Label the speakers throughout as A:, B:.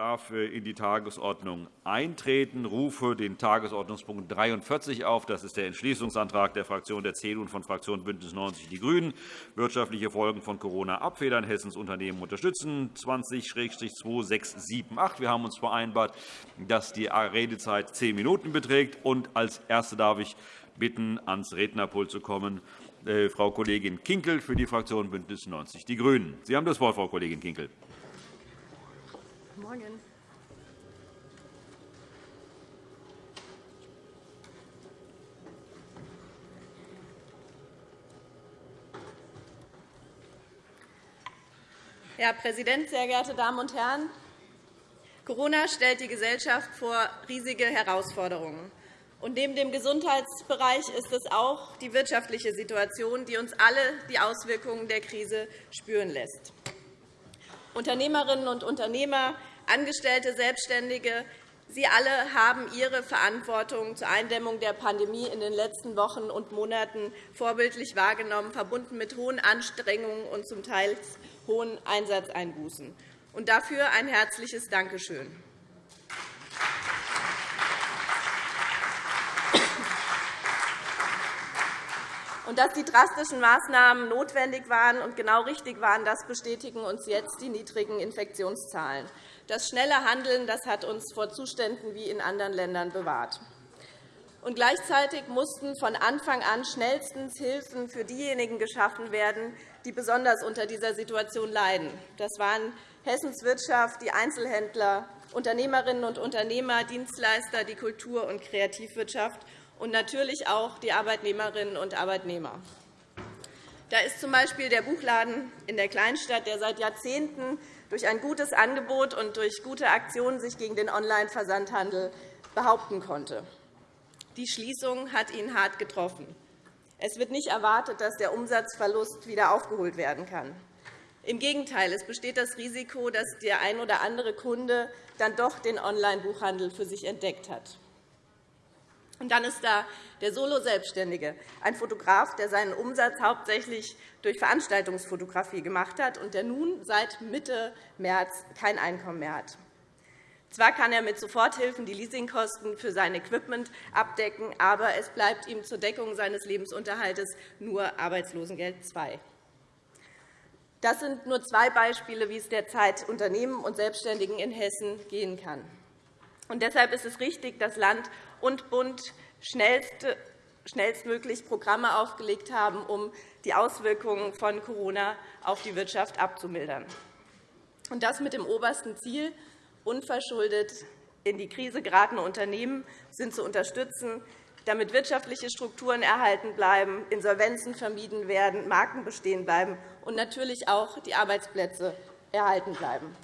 A: darf in die Tagesordnung eintreten. Ich rufe den Tagesordnungspunkt 43 auf. Das ist der Entschließungsantrag der Fraktion der CDU und von Fraktion BÜNDNIS 90 die GRÜNEN. Wirtschaftliche Folgen von Corona abfedern, Hessens Unternehmen unterstützen, 20-2678. Wir haben uns vereinbart, dass die Redezeit zehn Minuten beträgt. Als Erste darf ich bitten, ans Rednerpult zu kommen, äh, Frau Kollegin Kinkel für die Fraktion BÜNDNIS 90 die GRÜNEN. Sie haben das Wort, Frau Kollegin Kinkel.
B: Morgen. Herr Präsident, sehr geehrte Damen und Herren! Corona stellt die Gesellschaft vor riesige Herausforderungen. Und neben dem Gesundheitsbereich ist es auch die wirtschaftliche Situation, die uns alle die Auswirkungen der Krise spüren lässt. Unternehmerinnen und Unternehmer Angestellte, Selbstständige, Sie alle haben Ihre Verantwortung zur Eindämmung der Pandemie in den letzten Wochen und Monaten vorbildlich wahrgenommen, verbunden mit hohen Anstrengungen und zum Teil hohen Einsatzeinbußen. Und dafür ein herzliches Dankeschön. Und dass die drastischen Maßnahmen notwendig waren und genau richtig waren, das bestätigen uns jetzt die niedrigen Infektionszahlen. Das schnelle Handeln das hat uns vor Zuständen wie in anderen Ländern bewahrt. Und gleichzeitig mussten von Anfang an schnellstens Hilfen für diejenigen geschaffen werden, die besonders unter dieser Situation leiden. Das waren Hessens Wirtschaft, die Einzelhändler, Unternehmerinnen und Unternehmer, Dienstleister, die Kultur- und Kreativwirtschaft und natürlich auch die Arbeitnehmerinnen und Arbeitnehmer. Da ist z.B. der Buchladen in der Kleinstadt, der seit Jahrzehnten durch ein gutes Angebot und durch gute Aktionen sich gegen den Online-Versandhandel behaupten konnte. Die Schließung hat ihn hart getroffen. Es wird nicht erwartet, dass der Umsatzverlust wieder aufgeholt werden kann. Im Gegenteil, es besteht das Risiko, dass der ein oder andere Kunde dann doch den Online-Buchhandel für sich entdeckt hat. Und dann ist da der Solo-Selbstständige, ein Fotograf, der seinen Umsatz hauptsächlich durch Veranstaltungsfotografie gemacht hat und der nun seit Mitte März kein Einkommen mehr hat. Zwar kann er mit Soforthilfen die Leasingkosten für sein Equipment abdecken, aber es bleibt ihm zur Deckung seines Lebensunterhaltes nur Arbeitslosengeld II. Das sind nur zwei Beispiele, wie es derzeit Unternehmen und Selbstständigen in Hessen gehen kann. Und deshalb ist es richtig, dass Land und Bund schnellstmöglich Programme aufgelegt haben, um die Auswirkungen von Corona auf die Wirtschaft abzumildern. Und das mit dem obersten Ziel, unverschuldet in die Krise geratene Unternehmen sind zu unterstützen, damit wirtschaftliche Strukturen erhalten bleiben, Insolvenzen vermieden werden, Marken bestehen bleiben und natürlich auch die Arbeitsplätze erhalten bleiben.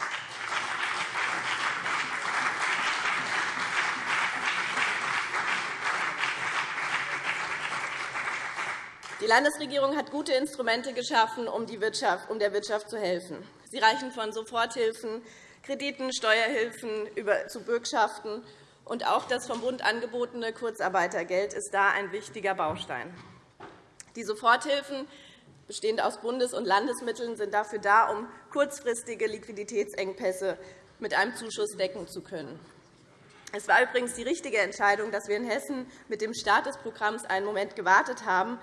B: Die Landesregierung hat gute Instrumente geschaffen, um, der Wirtschaft zu helfen. Sie reichen von Soforthilfen, Krediten, Steuerhilfen zu Bürgschaften. Und auch das vom Bund angebotene Kurzarbeitergeld ist da ein wichtiger Baustein. Die Soforthilfen, bestehend aus Bundes- und Landesmitteln, sind dafür da, um kurzfristige Liquiditätsengpässe mit einem Zuschuss decken zu können. Es war übrigens die richtige Entscheidung, dass wir in Hessen mit dem Start des Programms einen Moment gewartet haben,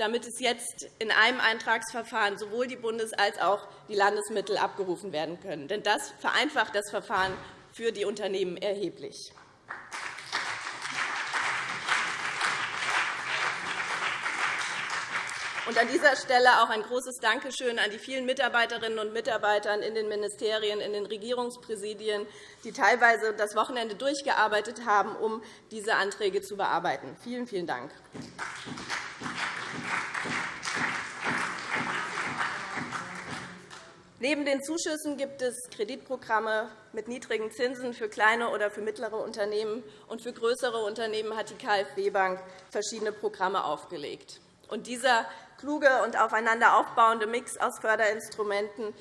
B: damit es jetzt in einem Eintragsverfahren sowohl die Bundes- als auch die Landesmittel abgerufen werden können. Denn das vereinfacht das Verfahren für die Unternehmen erheblich. Und an dieser Stelle auch ein großes Dankeschön an die vielen Mitarbeiterinnen und Mitarbeiter in den Ministerien, in den Regierungspräsidien, die teilweise das Wochenende durchgearbeitet haben, um diese Anträge zu bearbeiten. Vielen, vielen Dank. Neben den Zuschüssen gibt es Kreditprogramme mit niedrigen Zinsen für kleine oder für mittlere Unternehmen. und Für größere Unternehmen hat die KfW-Bank verschiedene Programme aufgelegt. Und dieser kluge und aufeinander aufbauende Mix aus Förderinstrumenten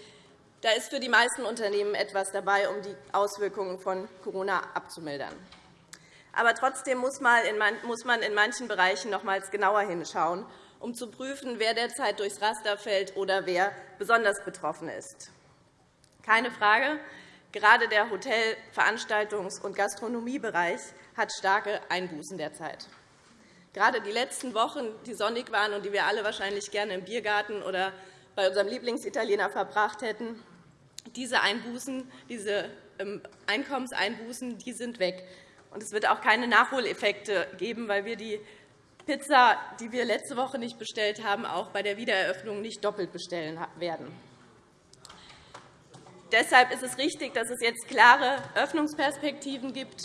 B: da ist für die meisten Unternehmen etwas dabei, um die Auswirkungen von Corona abzumildern. Aber trotzdem muss man in manchen Bereichen nochmals genauer hinschauen um zu prüfen, wer derzeit durchs Raster fällt oder wer besonders betroffen ist. Keine Frage, Gerade der Hotel-, Veranstaltungs- und Gastronomiebereich hat starke Einbußen derzeit. Gerade die letzten Wochen, die sonnig waren und die wir alle wahrscheinlich gerne im Biergarten oder bei unserem Lieblingsitaliener verbracht hätten, diese Einbußen, diese ähm, Einkommenseinbußen die sind weg. es wird auch keine Nachholeffekte geben, weil wir die Pizza, die wir letzte Woche nicht bestellt haben, auch bei der Wiedereröffnung nicht doppelt bestellen werden. Deshalb ist es richtig, dass es jetzt klare Öffnungsperspektiven gibt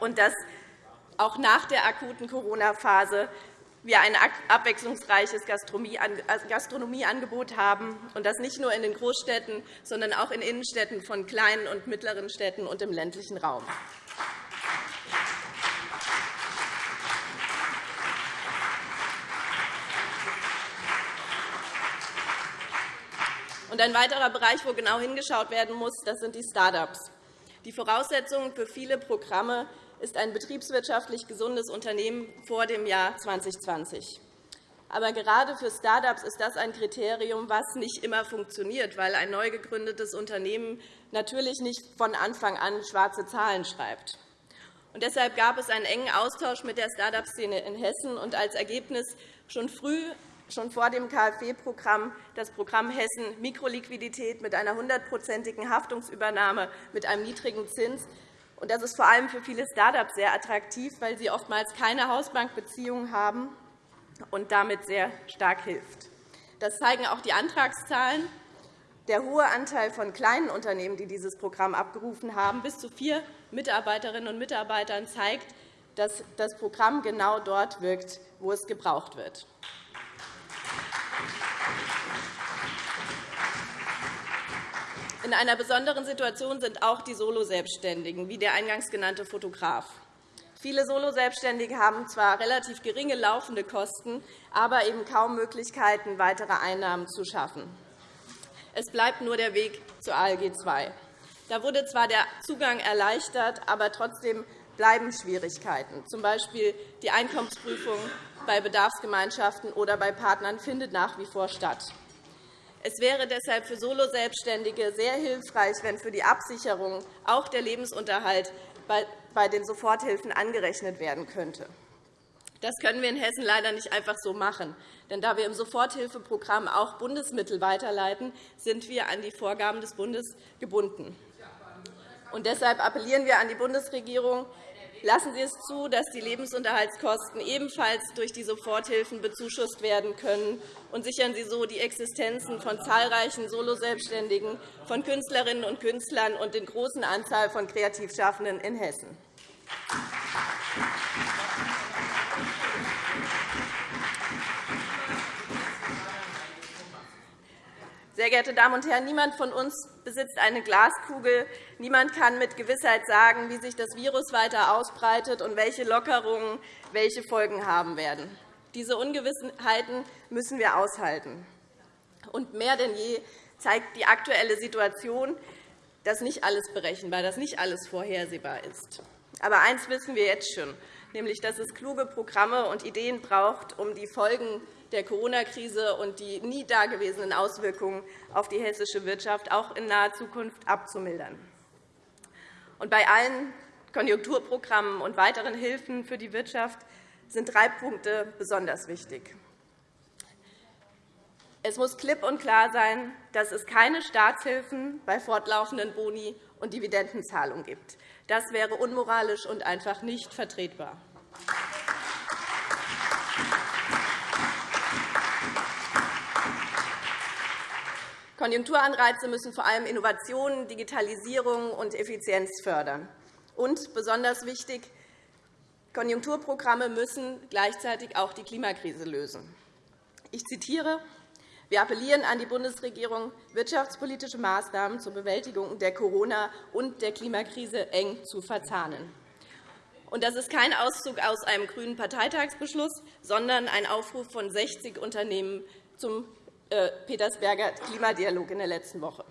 B: und dass auch nach der akuten Corona-Phase wir ein abwechslungsreiches Gastronomieangebot haben, und das nicht nur in den Großstädten, sondern auch in Innenstädten von kleinen und mittleren Städten und im ländlichen Raum. Ein weiterer Bereich, wo genau hingeschaut werden muss, das sind die Start-ups. Die Voraussetzung für viele Programme ist ein betriebswirtschaftlich gesundes Unternehmen vor dem Jahr 2020. Aber gerade für Start-ups ist das ein Kriterium, das nicht immer funktioniert, weil ein neu gegründetes Unternehmen natürlich nicht von Anfang an schwarze Zahlen schreibt. Und deshalb gab es einen engen Austausch mit der Start-up-Szene in Hessen und als Ergebnis schon früh schon vor dem KfW-Programm das Programm Hessen Mikroliquidität mit einer hundertprozentigen Haftungsübernahme mit einem niedrigen Zins das ist vor allem für viele Start-ups sehr attraktiv, weil sie oftmals keine Hausbankbeziehungen haben und damit sehr stark hilft. Das zeigen auch die Antragszahlen. Der hohe Anteil von kleinen Unternehmen, die dieses Programm abgerufen haben, bis zu vier Mitarbeiterinnen und Mitarbeitern, zeigt, dass das Programm genau dort wirkt, wo es gebraucht wird. In einer besonderen Situation sind auch die Soloselbstständigen, wie der eingangs genannte Fotograf. Viele Soloselbstständige haben zwar relativ geringe laufende Kosten, aber eben kaum Möglichkeiten, weitere Einnahmen zu schaffen. Es bleibt nur der Weg zur ALG II. Da wurde zwar der Zugang erleichtert, aber trotzdem bleiben Schwierigkeiten. Z. B. die Einkommensprüfung bei Bedarfsgemeinschaften oder bei Partnern findet nach wie vor statt. Es wäre deshalb für Soloselbstständige sehr hilfreich, wenn für die Absicherung auch der Lebensunterhalt bei den Soforthilfen angerechnet werden könnte. Das können wir in Hessen leider nicht einfach so machen. Denn da wir im Soforthilfeprogramm auch Bundesmittel weiterleiten, sind wir an die Vorgaben des Bundes gebunden. Und deshalb appellieren wir an die Bundesregierung, Lassen Sie es zu, dass die Lebensunterhaltskosten ebenfalls durch die Soforthilfen bezuschusst werden können, und sichern Sie so die Existenzen von zahlreichen Soloselbstständigen, von Künstlerinnen und Künstlern und der großen Anzahl von Kreativschaffenden in Hessen. Sehr geehrte Damen und Herren, niemand von uns besitzt eine Glaskugel. Niemand kann mit Gewissheit sagen, wie sich das Virus weiter ausbreitet und welche Lockerungen welche Folgen haben werden. Diese Ungewissheiten müssen wir aushalten. Und mehr denn je zeigt die aktuelle Situation, dass nicht alles berechenbar, dass nicht alles vorhersehbar ist. Aber eines wissen wir jetzt schon, nämlich dass es kluge Programme und Ideen braucht, um die Folgen der Corona-Krise und die nie dagewesenen Auswirkungen auf die hessische Wirtschaft auch in naher Zukunft abzumildern. Und bei allen Konjunkturprogrammen und weiteren Hilfen für die Wirtschaft sind drei Punkte besonders wichtig. Es muss klipp und klar sein, dass es keine Staatshilfen bei fortlaufenden Boni und Dividendenzahlungen gibt. Das wäre unmoralisch und einfach nicht vertretbar. Konjunkturanreize müssen vor allem Innovationen, Digitalisierung und Effizienz fördern. Und besonders wichtig, Konjunkturprogramme müssen gleichzeitig auch die Klimakrise lösen. Ich zitiere. Wir appellieren an die Bundesregierung, wirtschaftspolitische Maßnahmen zur Bewältigung der Corona- und der Klimakrise eng zu verzahnen. Das ist kein Auszug aus einem grünen Parteitagsbeschluss, sondern ein Aufruf von 60 Unternehmen zum Petersberger Klimadialog in der letzten Woche.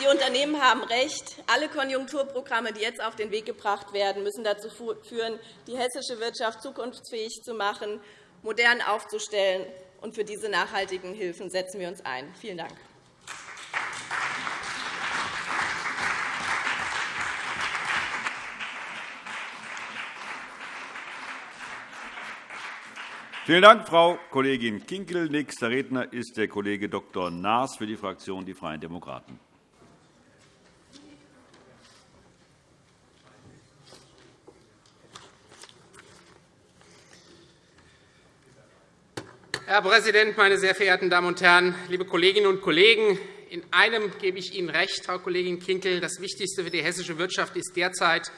B: die Unternehmen haben recht. Alle Konjunkturprogramme, die jetzt auf den Weg gebracht werden, müssen dazu führen, die hessische Wirtschaft zukunftsfähig zu machen, modern aufzustellen Und für diese nachhaltigen Hilfen setzen wir uns ein. Vielen Dank.
A: Vielen Dank, Frau Kollegin Kinkel. Nächster Redner ist der Kollege Dr. Naas für die Fraktion Die Freien Demokraten.
C: Herr Präsident, meine sehr verehrten Damen und Herren, liebe Kolleginnen und Kollegen! In einem gebe ich Ihnen recht, Frau Kollegin Kinkel. Das Wichtigste für die hessische Wirtschaft ist derzeit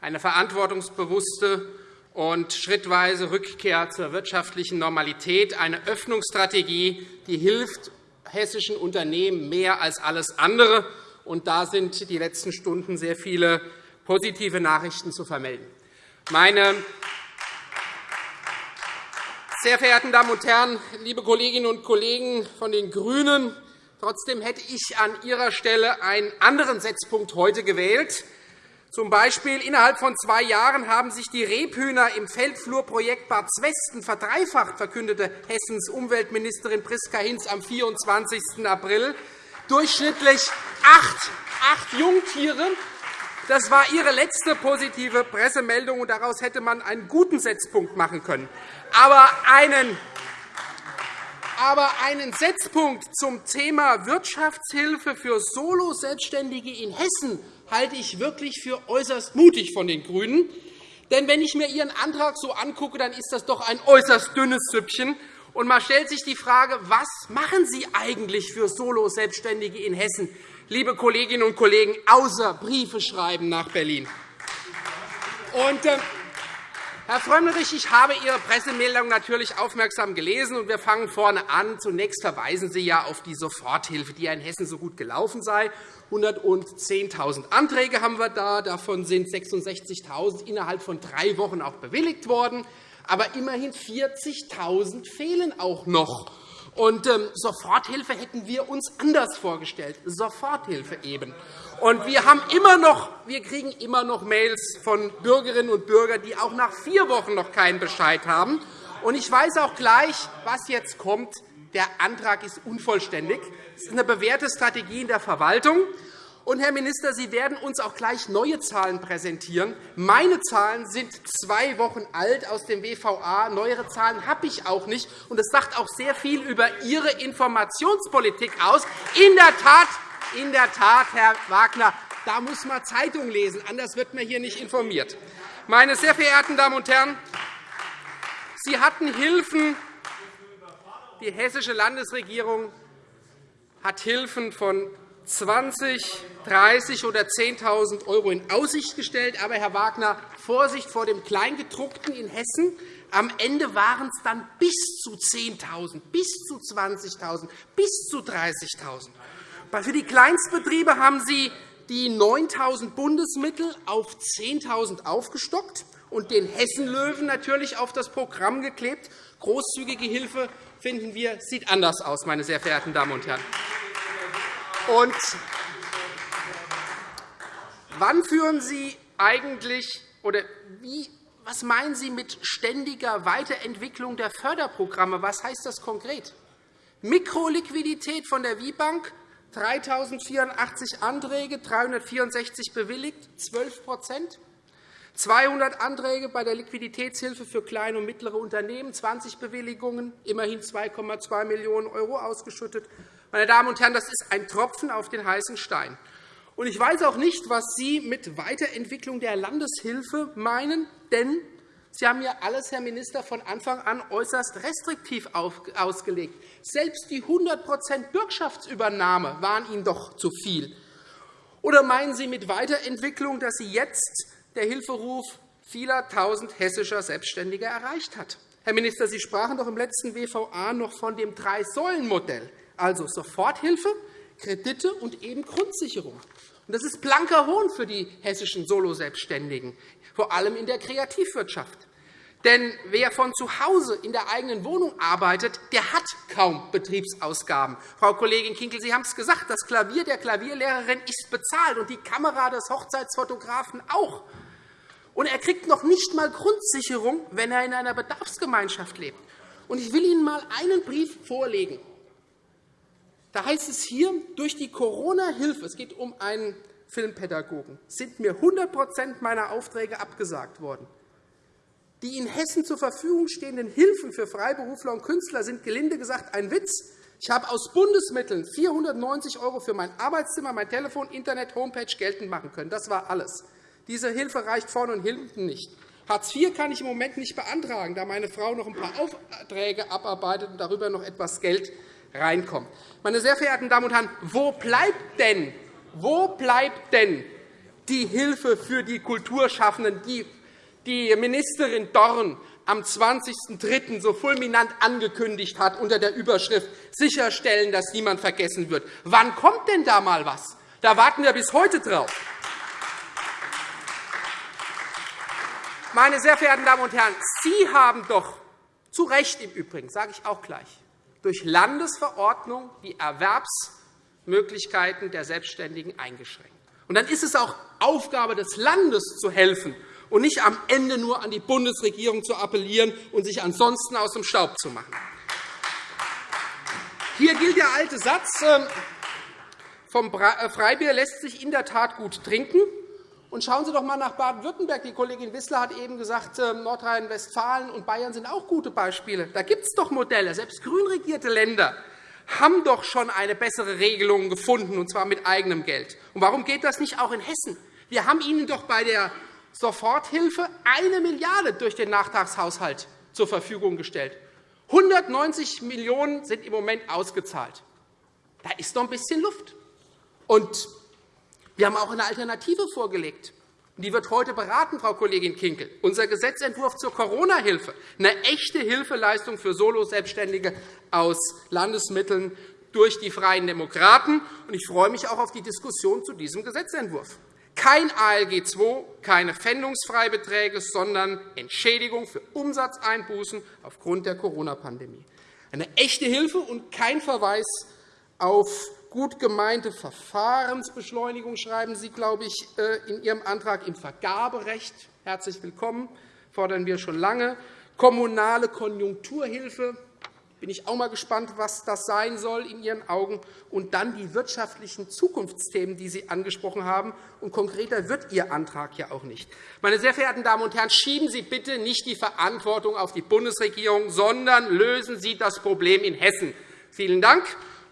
C: eine verantwortungsbewusste und schrittweise Rückkehr zur wirtschaftlichen Normalität, eine Öffnungsstrategie, die hilft hessischen Unternehmen mehr als alles andere. Und da sind die letzten Stunden sehr viele positive Nachrichten zu vermelden. Meine sehr verehrten Damen und Herren, liebe Kolleginnen und Kollegen von den GRÜNEN, trotzdem hätte ich an Ihrer Stelle einen anderen Setzpunkt heute gewählt. Zum Beispiel innerhalb von zwei Jahren haben sich die Rebhühner im Feldflurprojekt Bad Zwesten verdreifacht, verkündete Hessens Umweltministerin Priska Hinz am 24. April. Durchschnittlich acht, acht Jungtiere. Das war Ihre letzte positive Pressemeldung, und daraus hätte man einen guten Setzpunkt machen können. Aber einen aber einen Setzpunkt zum Thema Wirtschaftshilfe für Solo-Selbstständige in Hessen halte ich wirklich für äußerst mutig von den GRÜNEN. Denn wenn ich mir Ihren Antrag so angucke, dann ist das doch ein äußerst dünnes Süppchen. Und man stellt sich die Frage, was machen Sie eigentlich für Solo-Selbstständige in Hessen, liebe Kolleginnen und Kollegen, außer Briefe schreiben nach Berlin? Und, äh, Herr Frömmrich, ich habe Ihre Pressemeldung natürlich aufmerksam gelesen, und wir fangen vorne an. Zunächst verweisen Sie ja auf die Soforthilfe, die in Hessen so gut gelaufen sei. 110.000 Anträge haben wir da. Davon sind 66.000 innerhalb von drei Wochen auch bewilligt worden. Aber immerhin 40.000 fehlen auch noch. Und ähm, Soforthilfe hätten wir uns anders vorgestellt. Soforthilfe eben. Und wir, haben immer noch, wir kriegen immer noch Mails von Bürgerinnen und Bürgern, die auch nach vier Wochen noch keinen Bescheid haben. Und ich weiß auch gleich, was jetzt kommt. Der Antrag ist unvollständig. Es ist eine bewährte Strategie in der Verwaltung. Und, Herr Minister, Sie werden uns auch gleich neue Zahlen präsentieren. Meine Zahlen sind zwei Wochen alt aus dem WVA. Neuere Zahlen habe ich auch nicht. Und das sagt auch sehr viel über Ihre Informationspolitik aus. In der Tat, in der Tat Herr Wagner, da muss man Zeitung lesen, anders wird man hier nicht informiert. Meine sehr verehrten Damen und Herren, Sie hatten Hilfen. Die hessische Landesregierung hat Hilfen von 20, 30 oder 10.000 € in Aussicht gestellt. Aber, Herr Wagner, Vorsicht vor dem Kleingedruckten in Hessen. Am Ende waren es dann bis zu 10.000, bis zu 20.000, bis zu 30.000. Für die Kleinstbetriebe haben Sie die 9.000 Bundesmittel auf 10.000 aufgestockt und den Hessenlöwen natürlich auf das Programm geklebt. Großzügige Hilfe, finden wir, sieht anders aus, meine sehr verehrten Damen und Herren. Und wann führen Sie eigentlich oder wie, was meinen Sie mit ständiger Weiterentwicklung der Förderprogramme? Was heißt das konkret? Mikroliquidität von der WIBank, 3.084 Anträge, 364 bewilligt, 12% 200 Anträge bei der Liquiditätshilfe für kleine und mittlere Unternehmen, 20 Bewilligungen, immerhin 2,2 Millionen € ausgeschüttet. Meine Damen und Herren, das ist ein Tropfen auf den heißen Stein. Ich weiß auch nicht, was Sie mit Weiterentwicklung der Landeshilfe meinen, denn Sie haben ja alles, Herr Minister, von Anfang an äußerst restriktiv ausgelegt. Selbst die 100% Bürgschaftsübernahme waren Ihnen doch zu viel. Oder meinen Sie mit Weiterentwicklung, dass Sie jetzt der Hilferuf vieler Tausend hessischer Selbstständiger erreicht hat? Herr Minister, Sie sprachen doch im letzten WVA noch von dem Drei-Säulen-Modell also Soforthilfe, Kredite und eben Grundsicherung. Das ist blanker Hohn für die hessischen Soloselbstständigen, vor allem in der Kreativwirtschaft. Denn wer von zu Hause in der eigenen Wohnung arbeitet, der hat kaum Betriebsausgaben. Frau Kollegin Kinkel, Sie haben es gesagt, das Klavier der Klavierlehrerin ist bezahlt und die Kamera des Hochzeitsfotografen auch. Und er kriegt noch nicht einmal Grundsicherung, wenn er in einer Bedarfsgemeinschaft lebt. Ich will Ihnen einmal einen Brief vorlegen. Da heißt es hier, durch die Corona-Hilfe, es geht um einen Filmpädagogen, sind mir 100% meiner Aufträge abgesagt worden. Die in Hessen zur Verfügung stehenden Hilfen für Freiberufler und Künstler sind gelinde gesagt ein Witz. Ich habe aus Bundesmitteln 490 € für mein Arbeitszimmer, mein Telefon, Internet, Homepage geltend machen können. Das war alles. Diese Hilfe reicht vorne und hinten nicht. Hartz IV kann ich im Moment nicht beantragen, da meine Frau noch ein paar Aufträge abarbeitet und darüber noch etwas Geld reinkommt. Meine sehr verehrten Damen und Herren, wo bleibt denn, wo bleibt denn die Hilfe für die Kulturschaffenden, die die Ministerin Dorn am 20.03. so fulminant angekündigt hat unter der Überschrift sicherstellen, dass niemand vergessen wird. Wann kommt denn da einmal was? Da warten wir bis heute drauf. Meine sehr verehrten Damen und Herren, Sie haben doch zu Recht im Übrigen, sage ich auch gleich, durch Landesverordnung die Erwerbsmöglichkeiten der Selbstständigen eingeschränkt. Und dann ist es auch Aufgabe des Landes zu helfen und nicht am Ende nur an die Bundesregierung zu appellieren und sich ansonsten aus dem Staub zu machen. Hier gilt der alte Satz, ähm, vom äh, Freibier lässt sich in der Tat gut trinken. Und schauen Sie doch einmal nach Baden-Württemberg. Die Kollegin Wissler hat eben gesagt, ähm, Nordrhein-Westfalen und Bayern sind auch gute Beispiele. Da gibt es doch Modelle. Selbst grün regierte Länder haben doch schon eine bessere Regelung gefunden, und zwar mit eigenem Geld. Und warum geht das nicht auch in Hessen? Wir haben Ihnen doch bei der Soforthilfe eine Milliarde € durch den Nachtragshaushalt zur Verfügung gestellt. 190 Millionen € sind im Moment ausgezahlt. Da ist noch ein bisschen Luft. Und wir haben auch eine Alternative vorgelegt. Die wird heute beraten, Frau Kollegin Kinkel. Unser Gesetzentwurf zur Corona-Hilfe, eine echte Hilfeleistung für Solo-Selbstständige aus Landesmitteln durch die Freien Demokraten. Ich freue mich auch auf die Diskussion zu diesem Gesetzentwurf. Kein ALG II, keine Pfändungsfreibeträge, sondern Entschädigung für Umsatzeinbußen aufgrund der Corona-Pandemie. Eine echte Hilfe und kein Verweis auf gut gemeinte Verfahrensbeschleunigung, schreiben Sie, glaube ich, äh, in Ihrem Antrag im Vergaberecht. Herzlich willkommen, fordern wir schon lange. Kommunale Konjunkturhilfe, bin ich auch einmal gespannt, was das sein soll in Ihren Augen. Und dann die wirtschaftlichen Zukunftsthemen, die Sie angesprochen haben. Und konkreter wird Ihr Antrag ja auch nicht. Meine sehr verehrten Damen und Herren, schieben Sie bitte nicht die Verantwortung auf die Bundesregierung, sondern lösen Sie das Problem in Hessen. Vielen Dank.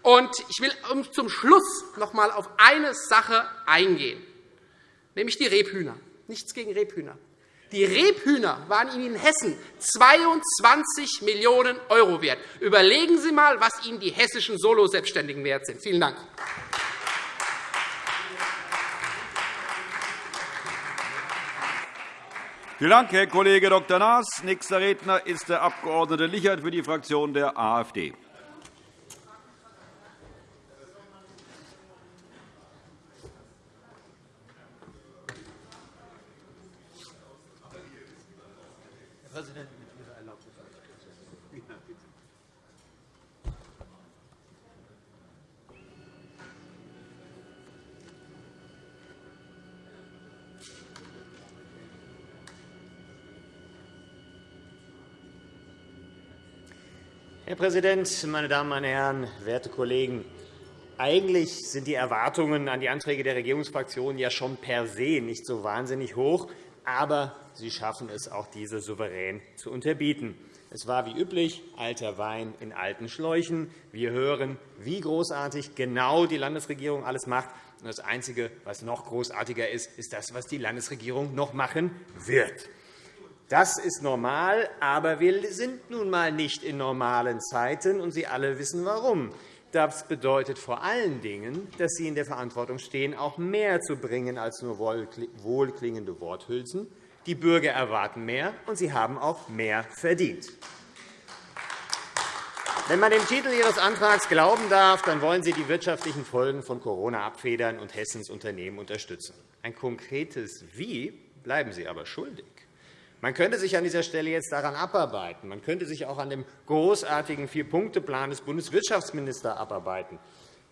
C: Und ich will zum Schluss noch einmal auf eine Sache eingehen, nämlich die Rebhühner. Nichts gegen Rebhühner. Die Rebhühner waren Ihnen in Hessen 22 Millionen € wert. Überlegen Sie einmal, was Ihnen die hessischen Solo-Selbstständigen wert sind. Vielen Dank.
A: Vielen Dank, Herr Kollege Dr. Naas. Nächster Redner ist der Abg. Lichert für die Fraktion der AfD.
D: Herr Präsident, meine Damen meine Herren, werte Kollegen! Eigentlich sind die Erwartungen an die Anträge der Regierungsfraktionen ja schon per se nicht so wahnsinnig hoch, aber sie schaffen es auch, diese souverän zu unterbieten. Es war wie üblich alter Wein in alten Schläuchen. Wir hören, wie großartig genau die Landesregierung alles macht. Das Einzige, was noch großartiger ist, ist das, was die Landesregierung noch machen wird. Das ist normal, aber wir sind nun einmal nicht in normalen Zeiten, und Sie alle wissen warum. Das bedeutet vor allen Dingen, dass Sie in der Verantwortung stehen, auch mehr zu bringen als nur wohlklingende Worthülsen. Die Bürger erwarten mehr, und sie haben auch mehr verdient. Wenn man dem Titel Ihres Antrags glauben darf, dann wollen Sie die wirtschaftlichen Folgen von Corona abfedern und Hessens Unternehmen unterstützen. Ein konkretes Wie bleiben Sie aber schuldig. Man könnte sich an dieser Stelle jetzt daran abarbeiten. Man könnte sich auch an dem großartigen Vier-Punkte-Plan des Bundeswirtschaftsministers abarbeiten.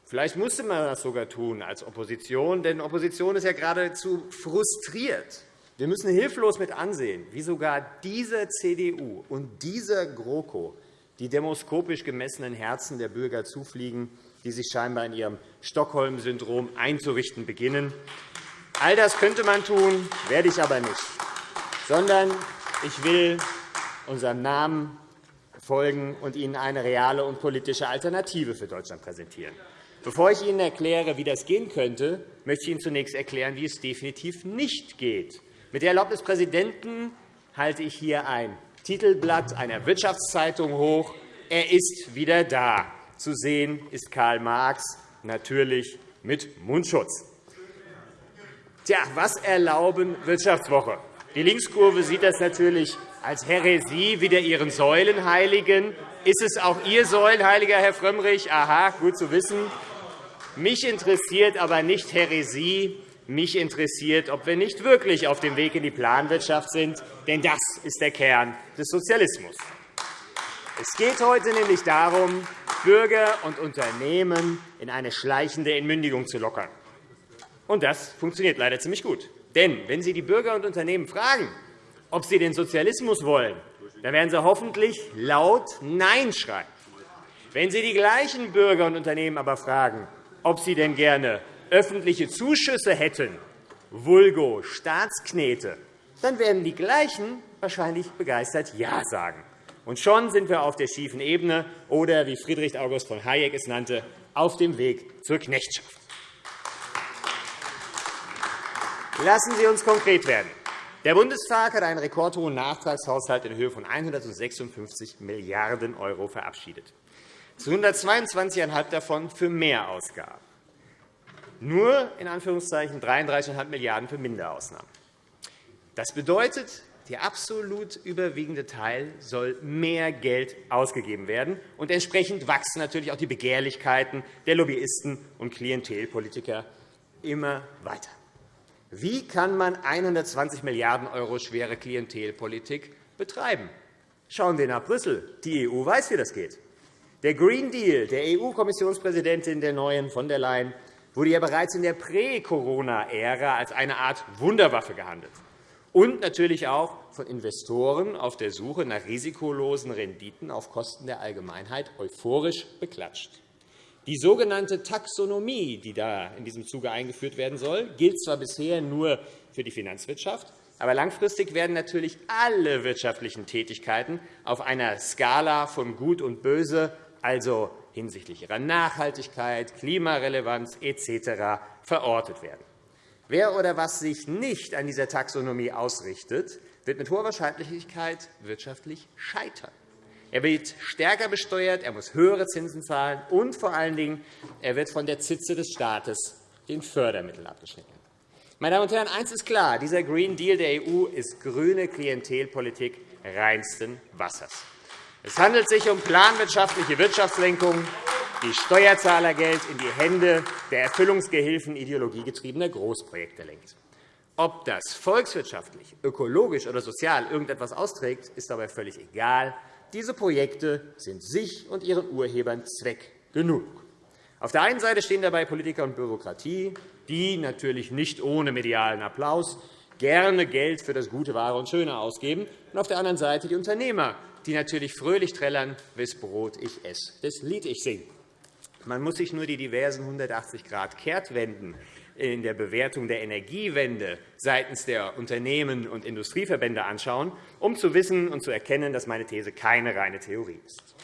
D: Vielleicht musste man das sogar tun als Opposition, denn Opposition ist ja geradezu frustriert. Wir müssen hilflos mit ansehen, wie sogar diese CDU und dieser GroKo die demoskopisch gemessenen Herzen der Bürger zufliegen, die sich scheinbar in ihrem Stockholm-Syndrom einzurichten beginnen. All das könnte man tun, werde ich aber nicht, sondern ich will unserem Namen folgen und Ihnen eine reale und politische Alternative für Deutschland präsentieren. Bevor ich Ihnen erkläre, wie das gehen könnte, möchte ich Ihnen zunächst erklären, wie es definitiv nicht geht. Mit der Erlaubnis des Präsidenten halte ich hier ein Titelblatt einer Wirtschaftszeitung hoch. Er ist wieder da. Zu sehen ist Karl Marx, natürlich mit Mundschutz. Tja, was erlauben Wirtschaftswoche? Die Linkskurve sieht das natürlich als Häresie wieder Ihren Säulenheiligen. Ist es auch Ihr Säulenheiliger, Herr Frömmrich? Aha, gut zu wissen. Mich interessiert aber nicht Häresie. Mich interessiert, ob wir nicht wirklich auf dem Weg in die Planwirtschaft sind. Denn das ist der Kern des Sozialismus. Es geht heute nämlich darum, Bürger und Unternehmen in eine schleichende Entmündigung zu lockern. Und das funktioniert leider ziemlich gut. Denn wenn Sie die Bürger und Unternehmen fragen, ob sie den Sozialismus wollen, dann werden sie hoffentlich laut Nein schreien. Wenn Sie die gleichen Bürger und Unternehmen aber fragen, ob sie denn gerne öffentliche Zuschüsse hätten, vulgo Staatsknete, dann werden die gleichen wahrscheinlich begeistert Ja sagen. Und schon sind wir auf der schiefen Ebene oder, wie Friedrich August von Hayek es nannte, auf dem Weg zur Knechtschaft. Lassen Sie uns konkret werden. Der Bundestag hat einen rekordhohen Nachtragshaushalt in Höhe von 156 Milliarden € verabschiedet. Zu 122,5 davon für Mehrausgaben. Nur in Anführungszeichen 33,5 Milliarden € für Minderausnahmen. Das bedeutet, der absolut überwiegende Teil soll mehr Geld ausgegeben werden. Und entsprechend wachsen natürlich auch die Begehrlichkeiten der Lobbyisten und Klientelpolitiker immer weiter. Wie kann man 120 Milliarden € schwere Klientelpolitik betreiben? Schauen wir nach Brüssel. Die EU weiß, wie das geht. Der Green Deal der EU-Kommissionspräsidentin der neuen von der Leyen wurde ja bereits in der Prä-Corona-Ära als eine Art Wunderwaffe gehandelt und natürlich auch von Investoren auf der Suche nach risikolosen Renditen auf Kosten der Allgemeinheit euphorisch beklatscht. Die sogenannte Taxonomie, die da in diesem Zuge eingeführt werden soll, gilt zwar bisher nur für die Finanzwirtschaft, aber langfristig werden natürlich alle wirtschaftlichen Tätigkeiten auf einer Skala von Gut und Böse, also hinsichtlich ihrer Nachhaltigkeit, Klimarelevanz etc., verortet werden. Wer oder was sich nicht an dieser Taxonomie ausrichtet, wird mit hoher Wahrscheinlichkeit wirtschaftlich scheitern. Er wird stärker besteuert, er muss höhere Zinsen zahlen, und vor allen Dingen er wird von der Zitze des Staates den Fördermitteln abgeschnitten. Meine Damen und Herren, eines ist klar. Dieser Green Deal der EU ist grüne Klientelpolitik reinsten Wassers. Es handelt sich um planwirtschaftliche Wirtschaftslenkung, die Steuerzahlergeld in die Hände der Erfüllungsgehilfen ideologiegetriebener Großprojekte lenkt. Ob das volkswirtschaftlich, ökologisch oder sozial irgendetwas austrägt, ist dabei völlig egal. Diese Projekte sind sich und ihren Urhebern Zweck genug. Auf der einen Seite stehen dabei Politiker und Bürokratie, die natürlich nicht ohne medialen Applaus gerne Geld für das gute, wahre und Schöne ausgeben, und auf der anderen Seite die Unternehmer, die natürlich fröhlich trällern, wes Brot ich esse, das Lied ich singe. Man muss sich nur die diversen 180-Grad-Kehrtwenden in der Bewertung der Energiewende seitens der Unternehmen und Industrieverbände anschauen, um zu wissen und zu erkennen, dass meine These keine reine Theorie ist.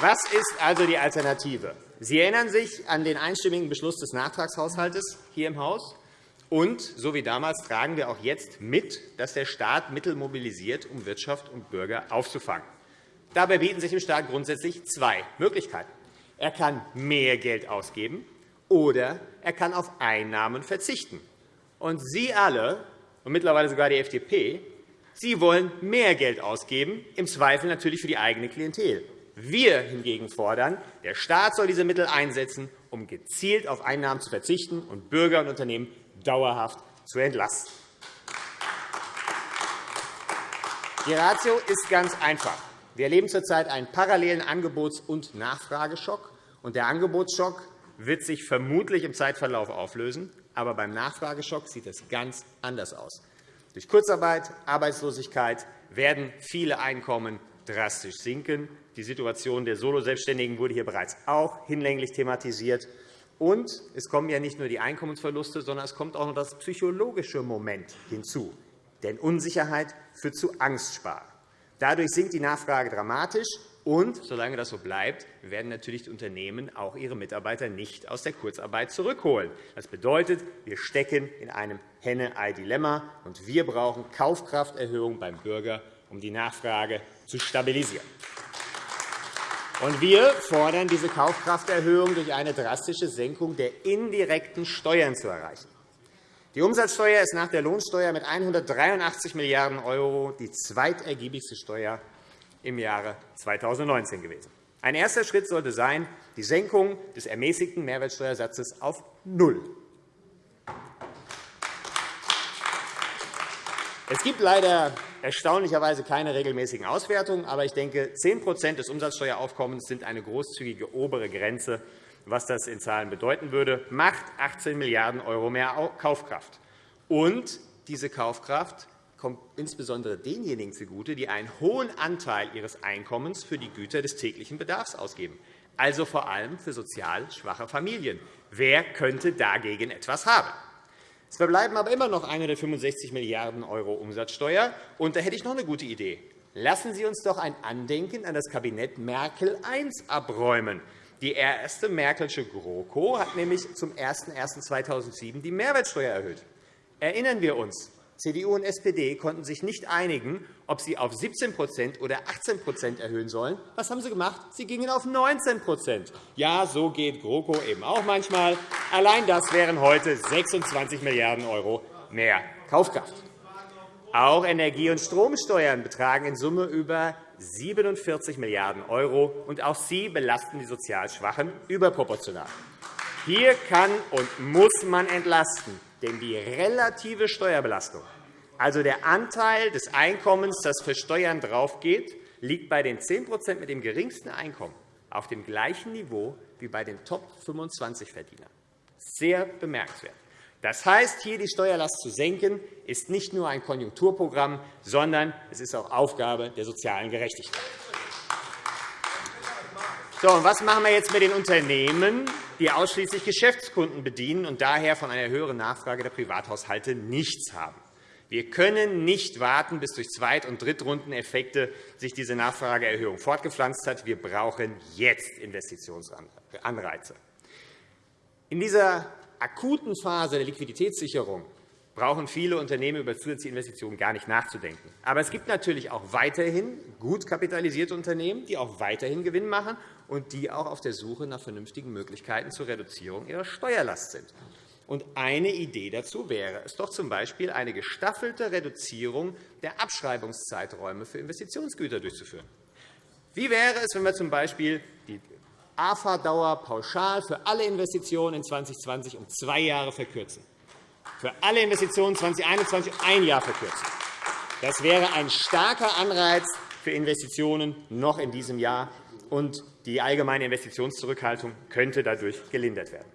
D: Was ist also die Alternative? Sie erinnern sich an den einstimmigen Beschluss des Nachtragshaushalts hier im Haus. Und, so wie damals, tragen wir auch jetzt mit, dass der Staat Mittel mobilisiert, um Wirtschaft und Bürger aufzufangen. Dabei bieten sich dem Staat grundsätzlich zwei Möglichkeiten. Er kann mehr Geld ausgeben oder er kann auf Einnahmen verzichten. Und Sie alle, und mittlerweile sogar die FDP, Sie wollen mehr Geld ausgeben, im Zweifel natürlich für die eigene Klientel. Wir hingegen fordern, der Staat soll diese Mittel einsetzen, um gezielt auf Einnahmen zu verzichten und Bürger und Unternehmen dauerhaft zu entlasten. Die Ratio ist ganz einfach. Wir erleben zurzeit einen parallelen Angebots- und Nachfrageschock. Der Angebotsschock wird sich vermutlich im Zeitverlauf auflösen. Aber beim Nachfrageschock sieht es ganz anders aus. Durch Kurzarbeit, Arbeitslosigkeit werden viele Einkommen drastisch sinken. Die Situation der Soloselbstständigen wurde hier bereits auch hinlänglich thematisiert. Und es kommen ja nicht nur die Einkommensverluste, sondern es kommt auch noch das psychologische Moment hinzu. Denn Unsicherheit führt zu Angstsparen. Dadurch sinkt die Nachfrage dramatisch, und solange das so bleibt, werden natürlich die Unternehmen auch ihre Mitarbeiter nicht aus der Kurzarbeit zurückholen. Das bedeutet, wir stecken in einem Henne-Ei-Dilemma, und wir brauchen Kaufkrafterhöhung beim Bürger, um die Nachfrage zu stabilisieren. Und wir fordern diese Kaufkrafterhöhung durch eine drastische Senkung der indirekten Steuern zu erreichen. Die Umsatzsteuer ist nach der Lohnsteuer mit 183 Milliarden € die zweitergiebigste Steuer im Jahre 2019 gewesen. Ein erster Schritt sollte sein, die Senkung des ermäßigten Mehrwertsteuersatzes auf null. Es gibt leider erstaunlicherweise keine regelmäßigen Auswertungen, aber ich denke, 10% des Umsatzsteueraufkommens sind eine großzügige obere Grenze, was das in Zahlen bedeuten würde, macht 18 Milliarden € mehr Kaufkraft. Und diese Kaufkraft kommt insbesondere denjenigen zugute, die einen hohen Anteil ihres Einkommens für die Güter des täglichen Bedarfs ausgeben, also vor allem für sozial schwache Familien. Wer könnte dagegen etwas haben? Es verbleiben aber immer noch 165 Milliarden € Umsatzsteuer. Und da hätte ich noch eine gute Idee. Lassen Sie uns doch ein Andenken an das Kabinett Merkel I abräumen. Die erste Merkelsche GroKo hat nämlich zum 01.01.2007 die Mehrwertsteuer erhöht. Erinnern wir uns, CDU und SPD konnten sich nicht einigen, ob sie auf 17% oder 18% erhöhen sollen. Was haben sie gemacht? Sie gingen auf 19% Ja, so geht GroKo eben auch manchmal. Allein das wären heute 26 Milliarden € mehr Kaufkraft. Auch Energie- und Stromsteuern betragen in Summe über 47 Milliarden €, und auch sie belasten die sozial Schwachen überproportional. Hier kann und muss man entlasten. Denn die relative Steuerbelastung, also der Anteil des Einkommens, das für Steuern draufgeht, liegt bei den 10% mit dem geringsten Einkommen auf dem gleichen Niveau wie bei den Top-25-Verdienern. Sehr bemerkenswert. Das heißt, hier die Steuerlast zu senken, ist nicht nur ein Konjunkturprogramm, sondern es ist auch Aufgabe der sozialen Gerechtigkeit. So, und was machen wir jetzt mit den Unternehmen, die ausschließlich Geschäftskunden bedienen und daher von einer höheren Nachfrage der Privathaushalte nichts haben? Wir können nicht warten, bis durch Zweit- und Drittrundeneffekte sich diese Nachfrageerhöhung fortgepflanzt hat. Wir brauchen jetzt Investitionsanreize. In dieser akuten Phase der Liquiditätssicherung brauchen viele Unternehmen über zusätzliche Investitionen gar nicht nachzudenken. Aber es gibt natürlich auch weiterhin gut kapitalisierte Unternehmen, die auch weiterhin Gewinn machen und die auch auf der Suche nach vernünftigen Möglichkeiten zur Reduzierung ihrer Steuerlast sind. Und eine Idee dazu wäre es doch z.B. eine gestaffelte Reduzierung der Abschreibungszeiträume für Investitionsgüter durchzuführen. Wie wäre es, wenn wir z.B. die AFA-Dauer pauschal für alle Investitionen in 2020 um zwei Jahre verkürzen? für alle Investitionen 2021 ein Jahr verkürzen. Das wäre ein starker Anreiz für Investitionen noch in diesem Jahr, und die allgemeine Investitionszurückhaltung könnte dadurch gelindert werden.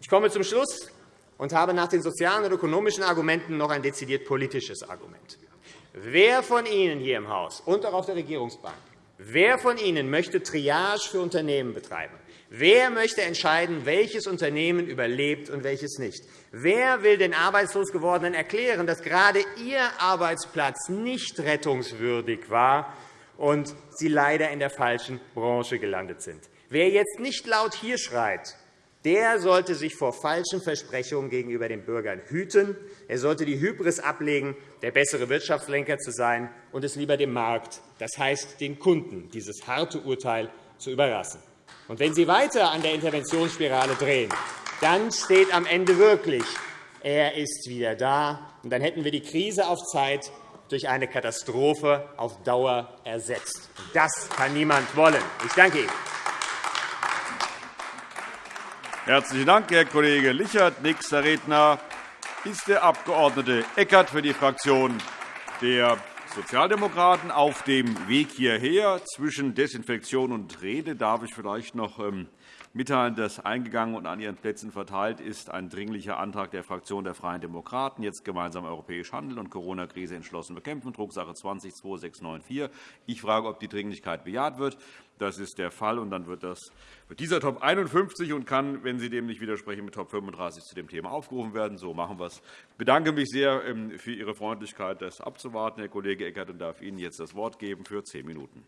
D: Ich komme zum Schluss und habe nach den sozialen und ökonomischen Argumenten noch ein dezidiert politisches Argument. Wer von Ihnen hier im Haus und auch auf der Regierungsbank Wer von Ihnen möchte Triage für Unternehmen betreiben? Wer möchte entscheiden, welches Unternehmen überlebt und welches nicht? Wer will den arbeitslos gewordenen erklären, dass gerade Ihr Arbeitsplatz nicht rettungswürdig war und Sie leider in der falschen Branche gelandet sind? Wer jetzt nicht laut hier schreit, der sollte sich vor falschen Versprechungen gegenüber den Bürgern hüten. Er sollte die Hybris ablegen, der bessere Wirtschaftslenker zu sein und es lieber dem Markt, das heißt den Kunden, dieses harte Urteil zu überlassen. Und wenn Sie weiter an der Interventionsspirale drehen, dann steht am Ende wirklich, er ist wieder da. Und dann hätten wir die Krise auf Zeit durch eine Katastrophe auf Dauer ersetzt. Das kann niemand wollen. Ich danke Ihnen.
A: Herzlichen Dank, Herr Kollege Lichert. Nächster Redner ist der Abg. Eckert für die Fraktion der Sozialdemokraten. Auf dem Weg hierher zwischen Desinfektion und Rede darf ich vielleicht noch ähm, mitteilen, dass eingegangen und an Ihren Plätzen verteilt ist ein Dringlicher Antrag der Fraktion der Freien Demokraten, jetzt gemeinsam europäisch handeln und Corona-Krise entschlossen bekämpfen, Drucksache 20-2694. Ich frage, ob die Dringlichkeit bejaht wird. Das ist der Fall. Und dann wird, das, wird dieser Top 51 und kann, wenn Sie dem nicht widersprechen, mit Top 35 zu dem Thema aufgerufen werden. So machen wir es. Ich bedanke mich sehr ähm, für Ihre Freundlichkeit, das abzuwarten, Herr Kollege Eckert, und darf Ihnen jetzt das Wort geben für zehn Minuten.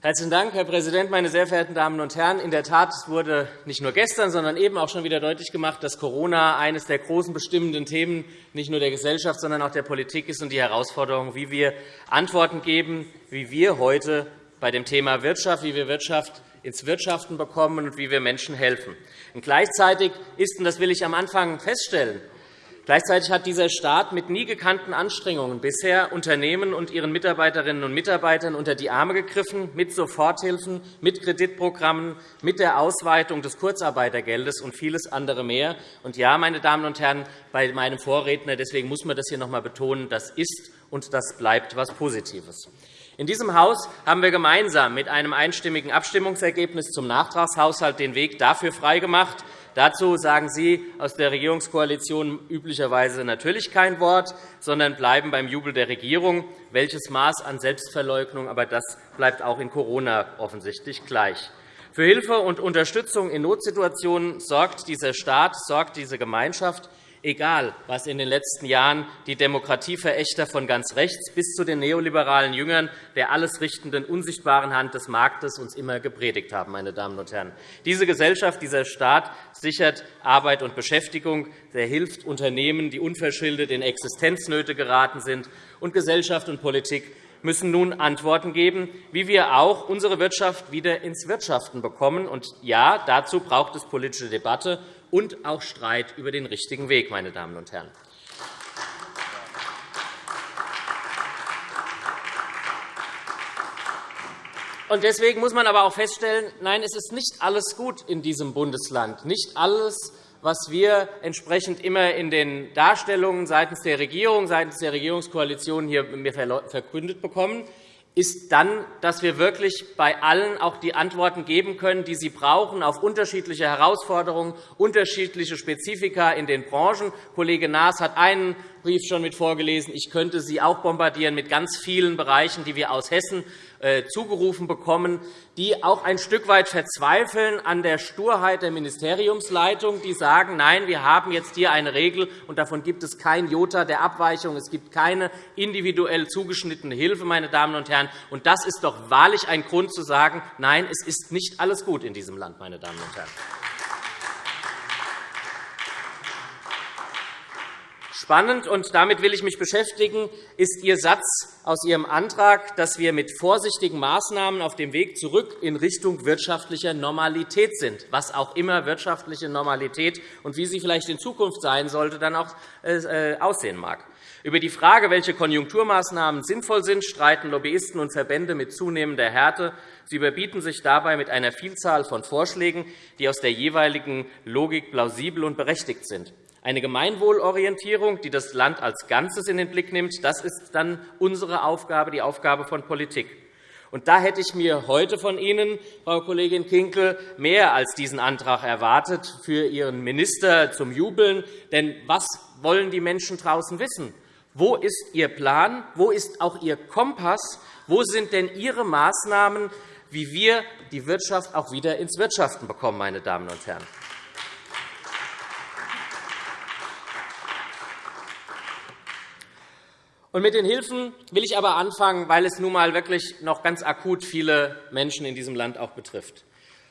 E: Herzlichen Dank, Herr Präsident, meine sehr verehrten Damen und Herren! In der Tat wurde nicht nur gestern, sondern eben auch schon wieder deutlich gemacht, dass Corona eines der großen bestimmenden Themen nicht nur der Gesellschaft, sondern auch der Politik ist und die Herausforderung, wie wir Antworten geben, wie wir heute bei dem Thema Wirtschaft, wie wir Wirtschaft ins Wirtschaften bekommen und wie wir Menschen helfen. Und gleichzeitig ist, und das will ich am Anfang feststellen, Gleichzeitig hat dieser Staat mit nie gekannten Anstrengungen bisher Unternehmen und ihren Mitarbeiterinnen und Mitarbeitern unter die Arme gegriffen, mit Soforthilfen, mit Kreditprogrammen, mit der Ausweitung des Kurzarbeitergeldes und vieles andere mehr. Und ja, meine Damen und Herren, bei meinem Vorredner, deswegen muss man das hier noch einmal betonen, das ist und das bleibt etwas Positives. In diesem Haus haben wir gemeinsam mit einem einstimmigen Abstimmungsergebnis zum Nachtragshaushalt den Weg dafür freigemacht, Dazu sagen Sie aus der Regierungskoalition üblicherweise natürlich kein Wort, sondern bleiben beim Jubel der Regierung. Welches Maß an Selbstverleugnung, aber das bleibt auch in Corona offensichtlich gleich. Für Hilfe und Unterstützung in Notsituationen sorgt dieser Staat, sorgt diese Gemeinschaft egal was in den letzten Jahren die Demokratieverächter von ganz rechts bis zu den neoliberalen Jüngern der alles richtenden, unsichtbaren Hand des Marktes uns immer gepredigt haben. Meine Damen und Herren. Diese Gesellschaft, dieser Staat sichert Arbeit und Beschäftigung, der hilft Unternehmen, die unverschuldet in Existenznöte geraten sind, und Gesellschaft und Politik müssen nun Antworten geben, wie wir auch unsere Wirtschaft wieder ins Wirtschaften bekommen. Und ja, dazu braucht es politische Debatte und auch Streit über den richtigen Weg. Meine Damen und Herren. Deswegen muss man aber auch feststellen, nein, es ist nicht alles gut in diesem Bundesland. Nicht alles, was wir entsprechend immer in den Darstellungen seitens der Regierung, seitens der Regierungskoalition hier verkündet bekommen, ist dann, dass wir wirklich bei allen auch die Antworten geben können, die sie brauchen auf unterschiedliche Herausforderungen, unterschiedliche Spezifika in den Branchen. Kollege Naas hat einen Brief schon mit vorgelesen. Ich könnte Sie auch bombardieren mit ganz vielen Bereichen, die wir aus Hessen zugerufen bekommen, die auch ein Stück weit verzweifeln an der Sturheit der Ministeriumsleitung, die sagen, nein, wir haben jetzt hier eine Regel, und davon gibt es kein Jota der Abweichung. Es gibt keine individuell zugeschnittene Hilfe. Meine Damen und Herren. Und das ist doch wahrlich ein Grund zu sagen, nein, es ist nicht alles gut in diesem Land. Meine Damen und Herren. Spannend, und damit will ich mich beschäftigen, ist Ihr Satz aus Ihrem Antrag, dass wir mit vorsichtigen Maßnahmen auf dem Weg zurück in Richtung wirtschaftlicher Normalität sind, was auch immer wirtschaftliche Normalität und wie sie vielleicht in Zukunft sein sollte, dann auch äh, aussehen mag. Über die Frage, welche Konjunkturmaßnahmen sinnvoll sind, streiten Lobbyisten und Verbände mit zunehmender Härte. Sie überbieten sich dabei mit einer Vielzahl von Vorschlägen, die aus der jeweiligen Logik plausibel und berechtigt sind. Eine Gemeinwohlorientierung, die das Land als Ganzes in den Blick nimmt, das ist dann unsere Aufgabe, die Aufgabe von Politik. Und da hätte ich mir heute von Ihnen, Frau Kollegin Kinkel, mehr als diesen Antrag erwartet für Ihren Minister zum Jubeln. Denn was wollen die Menschen draußen wissen? Wo ist Ihr Plan? Wo ist auch Ihr Kompass? Wo sind denn Ihre Maßnahmen, wie wir die Wirtschaft auch wieder ins Wirtschaften bekommen, meine Damen und Herren? Und mit den Hilfen will ich aber anfangen, weil es nun einmal wirklich noch ganz akut viele Menschen in diesem Land auch betrifft.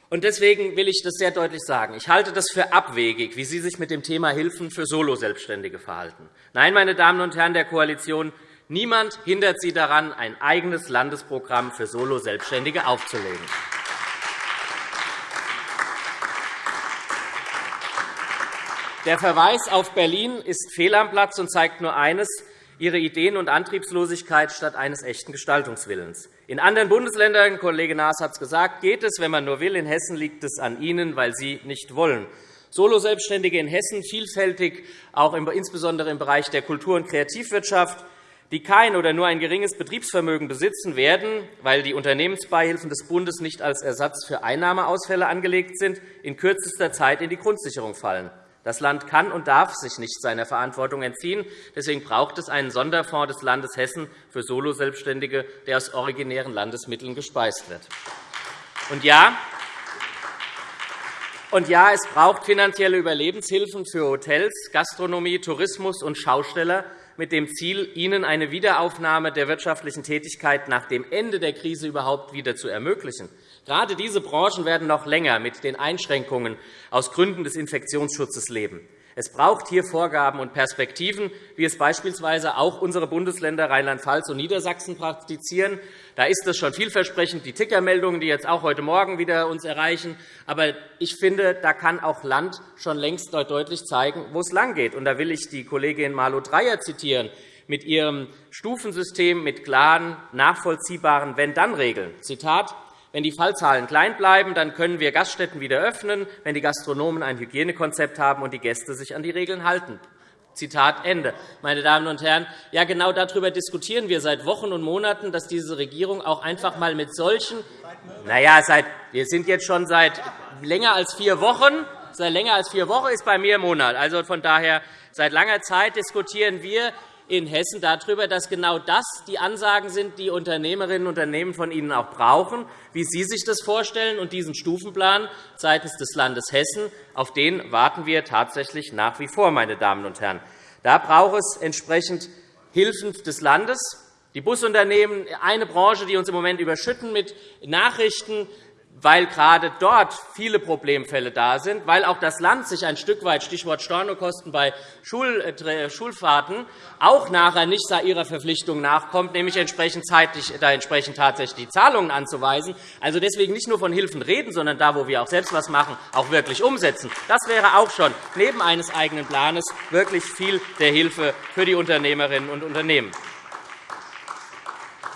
E: Und deswegen will ich das sehr deutlich sagen. Ich halte das für abwegig, wie Sie sich mit dem Thema Hilfen für Soloselbstständige verhalten. Nein, meine Damen und Herren der Koalition, niemand hindert Sie daran, ein eigenes Landesprogramm für Soloselbstständige aufzulegen. Der Verweis auf Berlin ist fehl am Platz und zeigt nur eines ihre Ideen- und Antriebslosigkeit statt eines echten Gestaltungswillens. In anderen Bundesländern, Kollege Naas hat es gesagt, geht es, wenn man nur will. In Hessen liegt es an Ihnen, weil Sie nicht wollen. Soloselbstständige in Hessen, vielfältig, auch insbesondere im Bereich der Kultur- und Kreativwirtschaft, die kein oder nur ein geringes Betriebsvermögen besitzen, werden, weil die Unternehmensbeihilfen des Bundes nicht als Ersatz für Einnahmeausfälle angelegt sind, in kürzester Zeit in die Grundsicherung fallen. Das Land kann und darf sich nicht seiner Verantwortung entziehen. Deswegen braucht es einen Sonderfonds des Landes Hessen für Soloselbstständige, der aus originären Landesmitteln gespeist wird. Und ja, und ja, es braucht finanzielle Überlebenshilfen für Hotels, Gastronomie, Tourismus und Schausteller, mit dem Ziel, ihnen eine Wiederaufnahme der wirtschaftlichen Tätigkeit nach dem Ende der Krise überhaupt wieder zu ermöglichen. Gerade diese Branchen werden noch länger mit den Einschränkungen aus Gründen des Infektionsschutzes leben. Es braucht hier Vorgaben und Perspektiven, wie es beispielsweise auch unsere Bundesländer Rheinland-Pfalz und Niedersachsen praktizieren. Da ist es schon vielversprechend, die Tickermeldungen, die jetzt auch heute Morgen wieder uns erreichen. Aber ich finde, da kann auch Land schon längst deutlich zeigen, wo es langgeht. Und da will ich die Kollegin Malu Dreyer zitieren mit ihrem Stufensystem mit klaren, nachvollziehbaren Wenn-Dann-Regeln. Zitat wenn die Fallzahlen klein bleiben, dann können wir Gaststätten wieder öffnen, wenn die Gastronomen ein Hygienekonzept haben und die Gäste sich an die Regeln halten. Zitat Ende. Meine Damen und Herren, ja, genau darüber diskutieren wir seit Wochen und Monaten, dass diese Regierung auch einfach einmal mit solchen na ja, seit, wir sind jetzt schon seit länger als vier Wochen. Seit länger als vier Wochen ist bei mir im Monat. Also von daher, seit langer Zeit diskutieren wir in Hessen darüber, dass genau das die Ansagen sind, die Unternehmerinnen und Unternehmen von Ihnen auch brauchen, wie Sie sich das vorstellen. Und diesen Stufenplan seitens des Landes Hessen, auf den warten wir tatsächlich nach wie vor, meine Damen und Herren. Da braucht es entsprechend Hilfen des Landes. Die Busunternehmen, eine Branche, die uns im Moment überschütten mit Nachrichten, weil gerade dort viele Problemfälle da sind, weil auch das Land sich ein Stück weit, Stichwort Stornokosten bei äh, Schulfahrten, auch nachher nicht ihrer Verpflichtung nachkommt, nämlich entsprechend zeitlich, da entsprechend tatsächlich die Zahlungen anzuweisen. Also deswegen nicht nur von Hilfen reden, sondern da, wo wir auch selbst etwas machen, auch wirklich umsetzen. Das wäre auch schon neben eines eigenen Planes wirklich viel der Hilfe für die Unternehmerinnen und Unternehmen.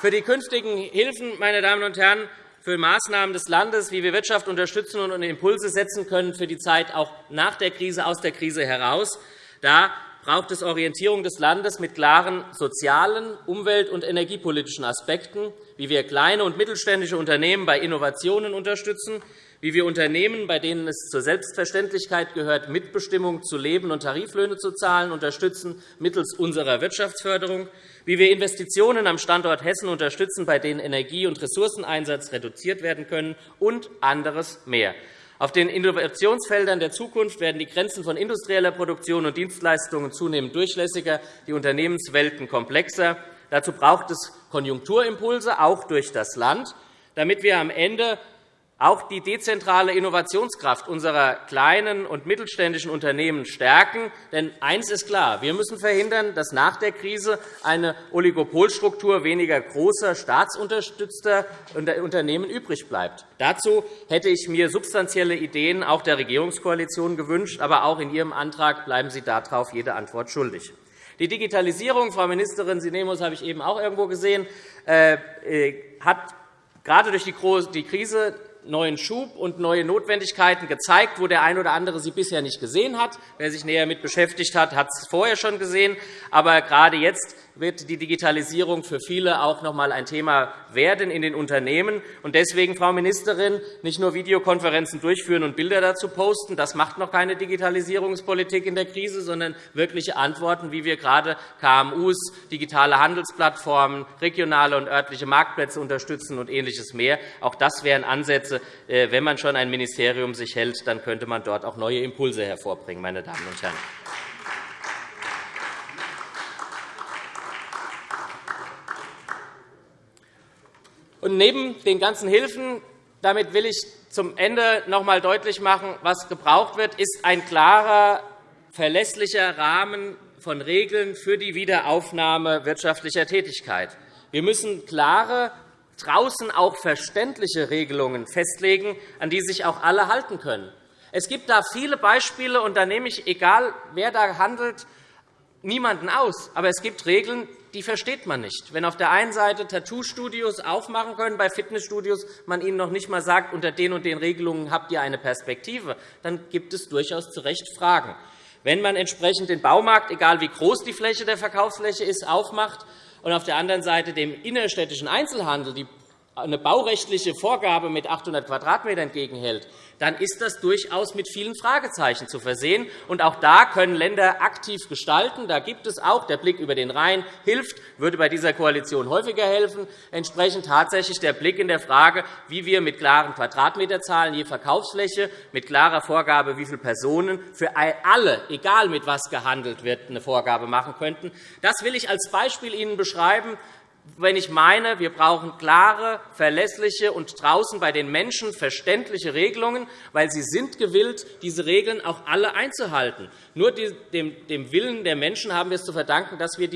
E: Für die künftigen Hilfen, meine Damen und Herren, für Maßnahmen des Landes, wie wir Wirtschaft unterstützen und Impulse setzen können für die Zeit auch nach der Krise, aus der Krise heraus. Da braucht es Orientierung des Landes mit klaren sozialen, umwelt- und energiepolitischen Aspekten, wie wir kleine und mittelständische Unternehmen bei Innovationen unterstützen, wie wir Unternehmen, bei denen es zur Selbstverständlichkeit gehört, Mitbestimmung zu leben und Tariflöhne zu zahlen, unterstützen mittels unserer Wirtschaftsförderung, wie wir Investitionen am Standort Hessen unterstützen, bei denen Energie- und Ressourceneinsatz reduziert werden können, und anderes mehr. Auf den Innovationsfeldern der Zukunft werden die Grenzen von industrieller Produktion und Dienstleistungen zunehmend durchlässiger, die Unternehmenswelten komplexer. Dazu braucht es Konjunkturimpulse, auch durch das Land, damit wir am Ende auch die dezentrale Innovationskraft unserer kleinen und mittelständischen Unternehmen stärken. Denn eines ist klar. Wir müssen verhindern, dass nach der Krise eine Oligopolstruktur weniger großer, staatsunterstützter Unternehmen übrig bleibt. Dazu hätte ich mir substanzielle Ideen auch der Regierungskoalition gewünscht. Aber auch in Ihrem Antrag bleiben Sie darauf jede Antwort schuldig. Die Digitalisierung, Frau Ministerin, Sie nehmen uns, habe ich eben auch irgendwo gesehen, äh, äh, hat gerade durch die Krise neuen Schub und neue Notwendigkeiten gezeigt, wo der eine oder andere sie bisher nicht gesehen hat. Wer sich näher damit beschäftigt hat, hat es vorher schon gesehen. Aber gerade jetzt wird die Digitalisierung für viele auch noch einmal ein Thema werden in den Unternehmen. Und deswegen, Frau Ministerin, nicht nur Videokonferenzen durchführen und Bilder dazu posten, das macht noch keine Digitalisierungspolitik in der Krise, sondern wirkliche Antworten, wie wir gerade KMU, digitale Handelsplattformen, regionale und örtliche Marktplätze unterstützen und Ähnliches mehr. Auch das wären Ansätze. Äh, wenn man schon ein Ministerium sich hält, dann könnte man dort auch neue Impulse hervorbringen, meine Damen und Herren. Und neben den ganzen Hilfen, damit will ich zum Ende noch einmal deutlich machen, was gebraucht wird, ist ein klarer, verlässlicher Rahmen von Regeln für die Wiederaufnahme wirtschaftlicher Tätigkeit. Wir müssen klare, draußen auch verständliche Regelungen festlegen, an die sich auch alle halten können. Es gibt da viele Beispiele, und da nehme ich, egal wer da handelt, niemanden aus. Aber es gibt Regeln, die versteht man nicht. Wenn auf der einen Seite Tattoo-Studios aufmachen können, bei Fitnessstudios man ihnen noch nicht einmal sagt, unter den und den Regelungen habt ihr eine Perspektive, dann gibt es durchaus zu Recht Fragen. Wenn man entsprechend den Baumarkt, egal wie groß die Fläche der Verkaufsfläche ist, aufmacht, und auf der anderen Seite dem innerstädtischen Einzelhandel die eine baurechtliche Vorgabe mit 800 Quadratmetern entgegenhält, dann ist das durchaus mit vielen Fragezeichen zu versehen. Und auch da können Länder aktiv gestalten. Da gibt es auch der Blick über den Rhein hilft, würde bei dieser Koalition häufiger helfen. Entsprechend tatsächlich der Blick in der Frage, wie wir mit klaren Quadratmeterzahlen je Verkaufsfläche, mit klarer Vorgabe, wie viele Personen für alle, egal mit was gehandelt wird, eine Vorgabe machen könnten. Das will ich als Beispiel Ihnen beschreiben, wenn ich meine, wir brauchen klare, verlässliche und draußen bei den Menschen verständliche Regelungen, weil sie sind gewillt, diese Regeln auch alle einzuhalten. Nur dem Willen der Menschen haben wir es zu verdanken, dass wir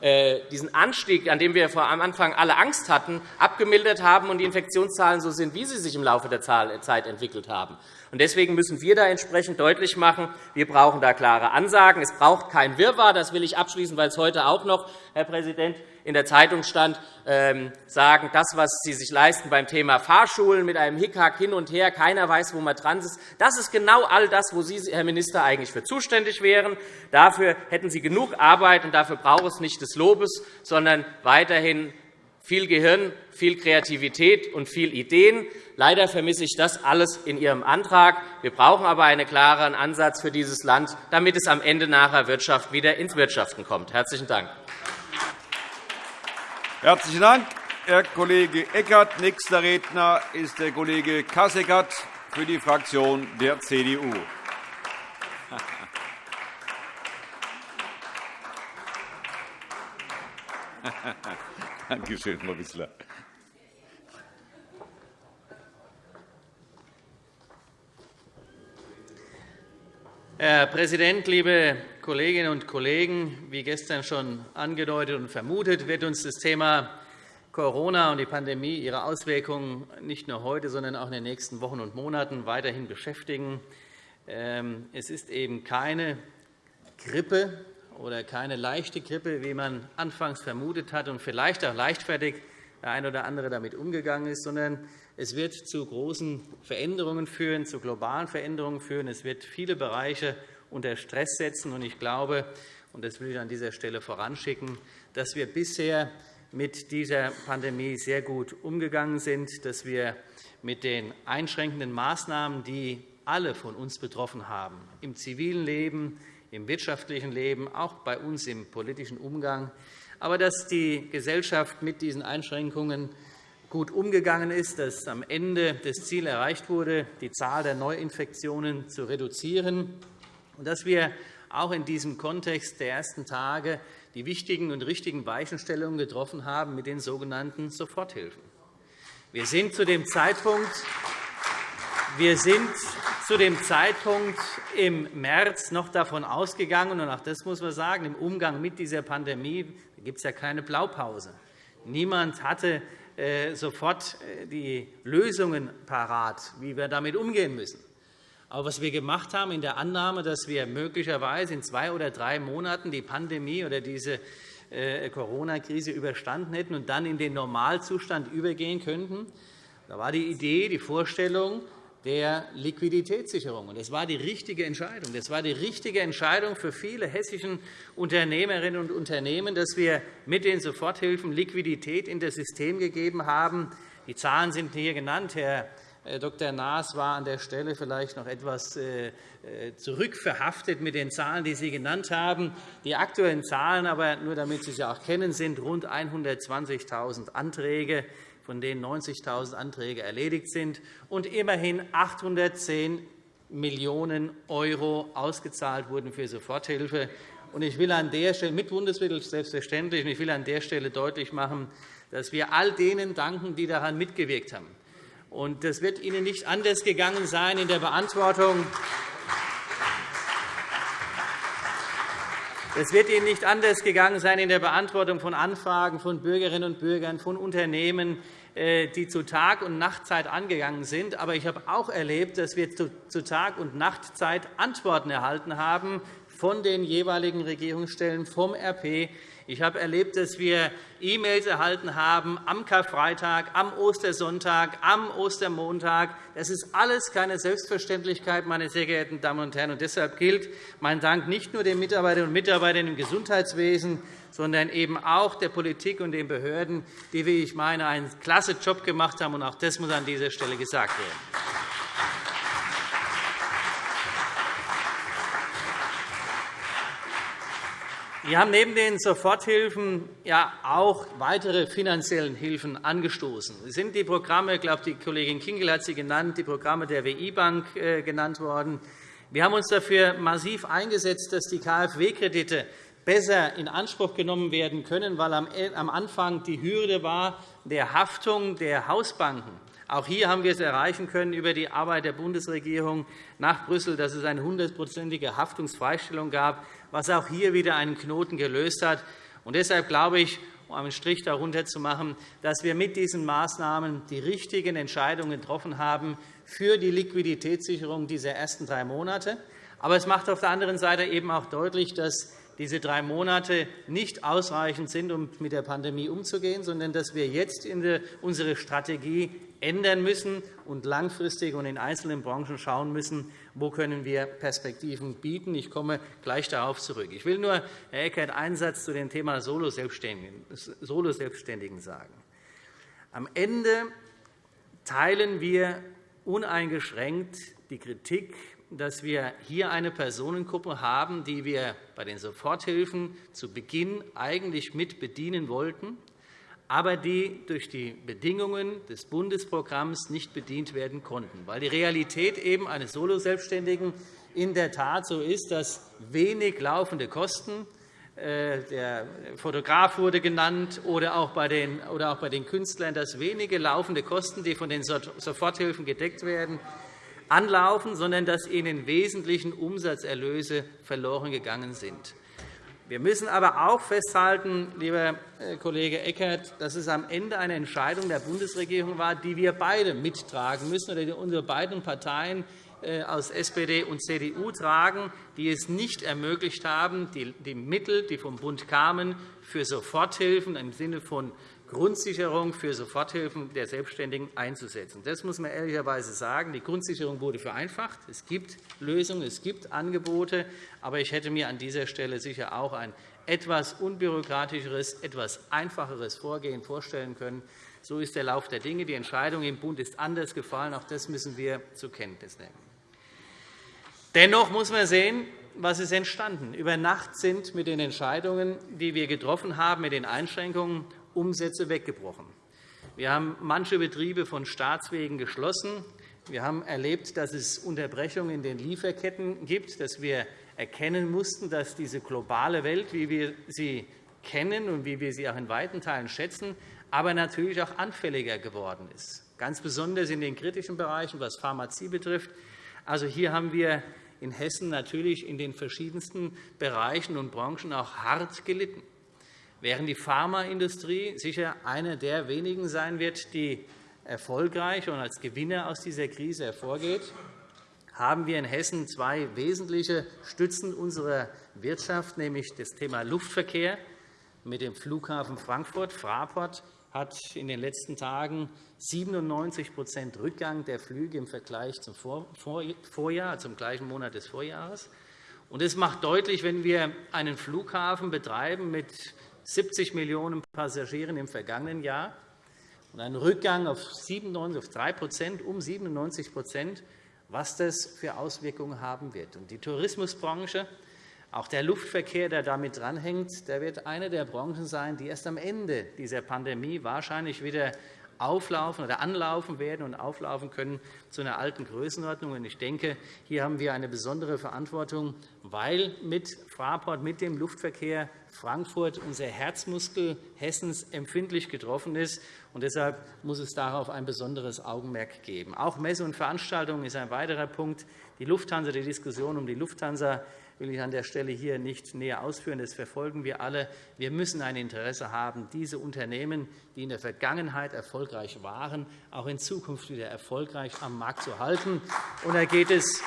E: äh, diesen Anstieg, an dem wir vor am Anfang alle Angst hatten, abgemildert haben und die Infektionszahlen so sind, wie sie sich im Laufe der Zeit entwickelt haben. Deswegen müssen wir da entsprechend deutlich machen, wir brauchen da klare Ansagen. Es braucht kein Wirrwarr. Das will ich abschließen, weil es heute auch noch, Herr Präsident, in der Zeitung stand, ähm, sagen, das, was Sie sich leisten beim Thema Fahrschulen mit einem Hickhack hin und her, keiner weiß, wo man dran ist. Das ist genau all das, wo Sie, Herr Minister, eigentlich für zuständig wären. Dafür hätten Sie genug Arbeit, und dafür braucht es nicht des Lobes, sondern weiterhin viel Gehirn, viel Kreativität und viel Ideen. Leider vermisse ich das alles in Ihrem Antrag. Wir brauchen aber einen klaren Ansatz für dieses Land, damit es am Ende nachher Wirtschaft wieder ins Wirtschaften kommt. – Herzlichen Dank.
A: Herzlichen Dank, Herr Kollege Eckert. Nächster Redner ist der Kollege Kasseckert für die Fraktion der CDU. Danke schön, Frau Wissler.
F: Herr Präsident, liebe Kolleginnen und Kollegen! Wie gestern schon angedeutet und vermutet, wird uns das Thema Corona und die Pandemie ihre Auswirkungen nicht nur heute, sondern auch in den nächsten Wochen und Monaten weiterhin beschäftigen. Ähm, es ist eben keine Grippe oder keine leichte Grippe, wie man anfangs vermutet hat und vielleicht auch leichtfertig der eine oder andere damit umgegangen ist, sondern es wird zu großen Veränderungen führen, zu globalen Veränderungen führen. Es wird viele Bereiche unter Stress setzen. Ich glaube, und das will ich an dieser Stelle voranschicken, dass wir bisher mit dieser Pandemie sehr gut umgegangen sind, dass wir mit den einschränkenden Maßnahmen, die alle von uns betroffen haben, im zivilen Leben, im wirtschaftlichen Leben, auch bei uns im politischen Umgang, aber dass die Gesellschaft mit diesen Einschränkungen gut umgegangen ist, dass am Ende das Ziel erreicht wurde, die Zahl der Neuinfektionen zu reduzieren, und dass wir auch in diesem Kontext der ersten Tage die wichtigen und richtigen Weichenstellungen getroffen haben mit den sogenannten Soforthilfen. Wir sind zu dem Zeitpunkt wir sind zu dem Zeitpunkt im März noch davon ausgegangen, und auch das muss man sagen, im Umgang mit dieser Pandemie gibt es ja keine Blaupause. Niemand hatte sofort äh, die Lösungen parat, wie wir damit umgehen müssen. Aber was wir gemacht haben in der Annahme, dass wir möglicherweise in zwei oder drei Monaten die Pandemie oder diese äh, Corona-Krise überstanden hätten und dann in den Normalzustand übergehen könnten, da war die Idee, die Vorstellung der Liquiditätssicherung. Das war die richtige Entscheidung. Das war die richtige Entscheidung für viele hessischen Unternehmerinnen und Unternehmen, dass wir mit den Soforthilfen Liquidität in das System gegeben haben. Die Zahlen sind hier genannt. Herr äh, Dr. Naas war an der Stelle vielleicht noch etwas äh, äh, zurückverhaftet mit den Zahlen, die Sie genannt haben. Die aktuellen Zahlen, aber nur damit Sie sie auch kennen, sind rund 120.000 Anträge von denen 90.000 Anträge erledigt sind, und immerhin 810 Millionen € ausgezahlt wurden für Soforthilfe. Ich will an der Stelle mit Bundesmitteln selbstverständlich. Ich will an der Stelle deutlich machen, dass wir all denen danken, die daran mitgewirkt haben. Das wird Ihnen nicht anders gegangen sein in der Beantwortung Es wird Ihnen nicht anders gegangen sein in der Beantwortung von Anfragen von Bürgerinnen und Bürgern, von Unternehmen, äh, die zu Tag- und Nachtzeit angegangen sind. Aber ich habe auch erlebt, dass wir zu Tag- und Nachtzeit Antworten erhalten haben von den jeweiligen Regierungsstellen, vom RP. Ich habe erlebt, dass wir E-Mails erhalten haben am Karfreitag, am Ostersonntag, am Ostermontag. Das ist alles keine Selbstverständlichkeit, meine sehr geehrten Damen und Herren. Und deshalb gilt mein Dank nicht nur den Mitarbeiterinnen und Mitarbeitern im Gesundheitswesen, sondern eben auch der Politik und den Behörden, die, wie ich meine, einen klasse Job gemacht haben. Auch das muss an dieser Stelle gesagt werden. Wir haben neben den Soforthilfen ja auch weitere finanziellen Hilfen angestoßen. Es sind die Programme, ich glaube, die Kollegin Kinkel hat sie genannt, die Programme der WI-Bank äh, genannt worden. Wir haben uns dafür massiv eingesetzt, dass die KfW-Kredite besser in Anspruch genommen werden können, weil am Anfang die Hürde war der Haftung der Hausbanken. Auch hier haben wir es erreichen können über die Arbeit der Bundesregierung nach Brüssel, dass es eine hundertprozentige Haftungsfreistellung gab, was auch hier wieder einen Knoten gelöst hat. Und deshalb glaube ich, um einen Strich darunter zu machen, dass wir mit diesen Maßnahmen die richtigen Entscheidungen getroffen haben für die Liquiditätssicherung dieser ersten drei Monate. Aber es macht auf der anderen Seite eben auch deutlich, dass diese drei Monate nicht ausreichend sind, um mit der Pandemie umzugehen, sondern dass wir jetzt unsere Strategie ändern müssen und langfristig und in einzelnen Branchen schauen müssen, wo können wir Perspektiven bieten. Ich komme gleich darauf zurück. Ich will nur, Herr Eckert, einen Satz zu dem Thema Solo-Selbstständigen sagen. Am Ende teilen wir uneingeschränkt die Kritik dass wir hier eine Personengruppe haben, die wir bei den Soforthilfen zu Beginn eigentlich mit bedienen wollten, aber die durch die Bedingungen des Bundesprogramms nicht bedient werden konnten, weil die Realität eben eines Soloselbstständigen in der Tat so ist, dass wenig laufende Kosten äh, der Fotograf wurde genannt, oder auch bei den, oder auch bei den Künstlern, dass wenige laufende Kosten, die von den Soforthilfen gedeckt werden, anlaufen, sondern dass ihnen wesentlichen Umsatzerlöse verloren gegangen sind. Wir müssen aber auch festhalten, lieber äh, Kollege Eckert, dass es am Ende eine Entscheidung der Bundesregierung war, die wir beide mittragen müssen, oder die unsere beiden Parteien äh, aus SPD und CDU tragen, die es nicht ermöglicht haben, die Mittel, die vom Bund kamen, für Soforthilfen im Sinne von Grundsicherung für Soforthilfen der Selbstständigen einzusetzen. Das muss man ehrlicherweise sagen. Die Grundsicherung wurde vereinfacht. Es gibt Lösungen, es gibt Angebote. Aber ich hätte mir an dieser Stelle sicher auch ein etwas unbürokratischeres, etwas einfacheres Vorgehen vorstellen können. So ist der Lauf der Dinge. Die Entscheidung im Bund ist anders gefallen. Auch das müssen wir zur Kenntnis nehmen. Dennoch muss man sehen, was ist entstanden. Über Nacht sind mit den Entscheidungen, die wir getroffen haben, mit den Einschränkungen Umsätze weggebrochen. Wir haben manche Betriebe von Staatswegen geschlossen. Wir haben erlebt, dass es Unterbrechungen in den Lieferketten gibt, dass wir erkennen mussten, dass diese globale Welt, wie wir sie kennen und wie wir sie auch in weiten Teilen schätzen, aber natürlich auch anfälliger geworden ist, ganz besonders in den kritischen Bereichen, was Pharmazie betrifft. Also hier haben wir in Hessen natürlich in den verschiedensten Bereichen und Branchen auch hart gelitten während die Pharmaindustrie sicher eine der wenigen sein wird, die erfolgreich und als Gewinner aus dieser Krise hervorgeht, haben wir in Hessen zwei wesentliche Stützen unserer Wirtschaft, nämlich das Thema Luftverkehr mit dem Flughafen Frankfurt. Fraport hat in den letzten Tagen 97% Rückgang der Flüge im Vergleich zum Vorjahr, zum gleichen Monat des Vorjahres. Das macht deutlich, wenn wir einen Flughafen betreiben mit 70 Millionen Passagieren im vergangenen Jahr und einen Rückgang auf 3 um 97% was das für Auswirkungen haben wird. Die Tourismusbranche, auch der Luftverkehr, der damit dranhängt, wird eine der Branchen sein, die erst am Ende dieser Pandemie wahrscheinlich wieder auflaufen oder anlaufen werden und auflaufen können zu einer alten Größenordnung. Ich denke, hier haben wir eine besondere Verantwortung, weil mit Fraport, mit dem Luftverkehr Frankfurt, unser Herzmuskel Hessens, empfindlich getroffen ist. Und deshalb muss es darauf ein besonderes Augenmerk geben. Auch Messe und Veranstaltungen ist ein weiterer Punkt. Die Lufthansa, die Diskussion um die Lufthansa will ich an der Stelle hier nicht näher ausführen. Das verfolgen wir alle. Wir müssen ein Interesse haben, diese Unternehmen, die in der Vergangenheit erfolgreich waren, auch in Zukunft wieder erfolgreich am Markt zu halten. Und da geht es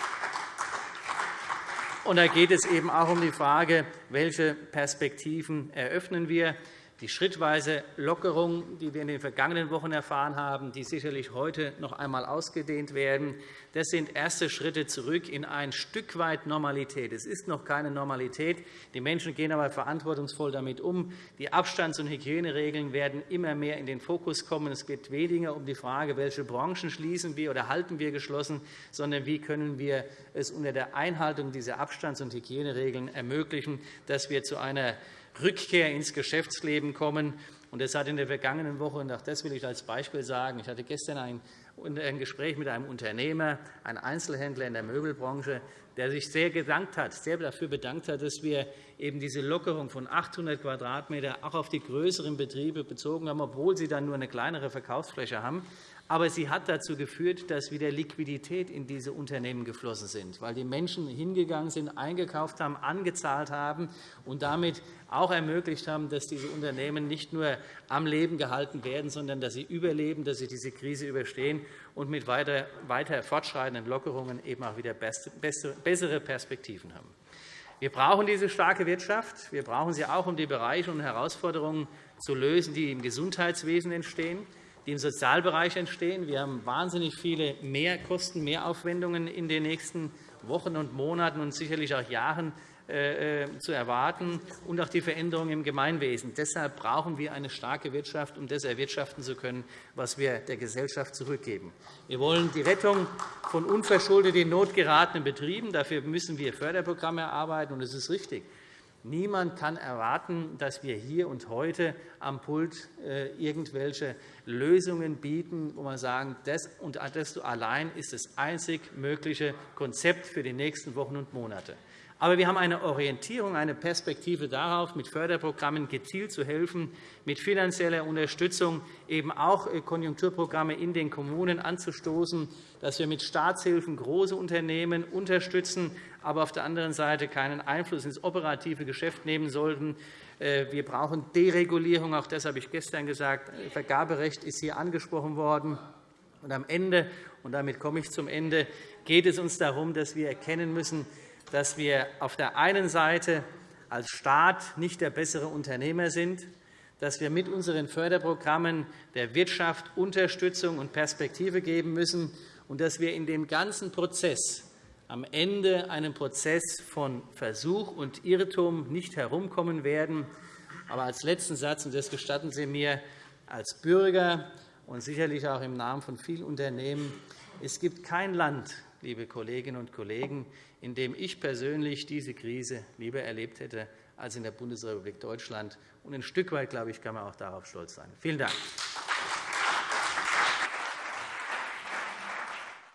F: Und da geht es eben auch um die Frage, welche Perspektiven eröffnen wir. Die schrittweise Lockerung, die wir in den vergangenen Wochen erfahren haben, die sicherlich heute noch einmal ausgedehnt werden, das sind erste Schritte zurück in ein Stück weit Normalität. Es ist noch keine Normalität. Die Menschen gehen aber verantwortungsvoll damit um. Die Abstands- und Hygieneregeln werden immer mehr in den Fokus kommen. Es geht weniger um die Frage, welche Branchen schließen wir oder halten wir geschlossen, sondern wie können wir es unter der Einhaltung dieser Abstands- und Hygieneregeln ermöglichen, dass wir zu einer Rückkehr ins Geschäftsleben kommen. Das hat in der vergangenen Woche, und auch das will ich als Beispiel sagen, ich hatte gestern ein ein Gespräch mit einem Unternehmer, einem Einzelhändler in der Möbelbranche, der sich sehr, gedankt hat, sehr dafür bedankt hat, dass wir eben diese Lockerung von 800 Quadratmeter auch auf die größeren Betriebe bezogen haben, obwohl sie dann nur eine kleinere Verkaufsfläche haben. Aber sie hat dazu geführt, dass wieder Liquidität in diese Unternehmen geflossen sind, weil die Menschen hingegangen sind, eingekauft haben, angezahlt haben und damit auch ermöglicht haben, dass diese Unternehmen nicht nur am Leben gehalten werden, sondern dass sie überleben, dass sie diese Krise überstehen und mit weiter, fortschreitenden Lockerungen eben auch wieder bessere Perspektiven haben. Wir brauchen diese starke Wirtschaft. Wir brauchen sie auch, um die Bereiche und Herausforderungen zu lösen, die im Gesundheitswesen entstehen die im Sozialbereich entstehen. Wir haben wahnsinnig viele Mehrkosten, Mehraufwendungen in den nächsten Wochen und Monaten und sicherlich auch Jahren äh, äh, zu erwarten, und auch die Veränderungen im Gemeinwesen. Deshalb brauchen wir eine starke Wirtschaft, um das erwirtschaften zu können, was wir der Gesellschaft zurückgeben. Wir wollen die Rettung von unverschuldet in Not geratenen Betrieben. Dafür müssen wir Förderprogramme erarbeiten. Und es ist richtig, Niemand kann erwarten, dass wir hier und heute am Pult äh, irgendwelche Lösungen bieten, wo man sagen, das und das allein ist das einzig mögliche Konzept für die nächsten Wochen und Monate. Aber wir haben eine Orientierung, eine Perspektive darauf, mit Förderprogrammen gezielt zu helfen, mit finanzieller Unterstützung eben auch äh, Konjunkturprogramme in den Kommunen anzustoßen, dass wir mit Staatshilfen große Unternehmen unterstützen, aber auf der anderen Seite keinen Einfluss ins operative Geschäft nehmen sollten. Äh, wir brauchen Deregulierung. Auch das habe ich gestern gesagt. Vergaberecht ist hier angesprochen worden. Und am Ende, und damit komme ich zum Ende, geht es uns darum, dass wir erkennen müssen, dass wir auf der einen Seite als Staat nicht der bessere Unternehmer sind, dass wir mit unseren Förderprogrammen der Wirtschaft Unterstützung und Perspektive geben müssen und dass wir in dem ganzen Prozess am Ende einen Prozess von Versuch und Irrtum nicht herumkommen werden. Aber als letzten Satz, und das gestatten Sie mir als Bürger und sicherlich auch im Namen von vielen Unternehmen, es gibt kein Land, liebe Kolleginnen und Kollegen, in dem ich persönlich diese Krise lieber erlebt hätte als in der Bundesrepublik Deutschland. Und ein Stück weit, glaube ich, kann man auch darauf stolz sein. Vielen Dank.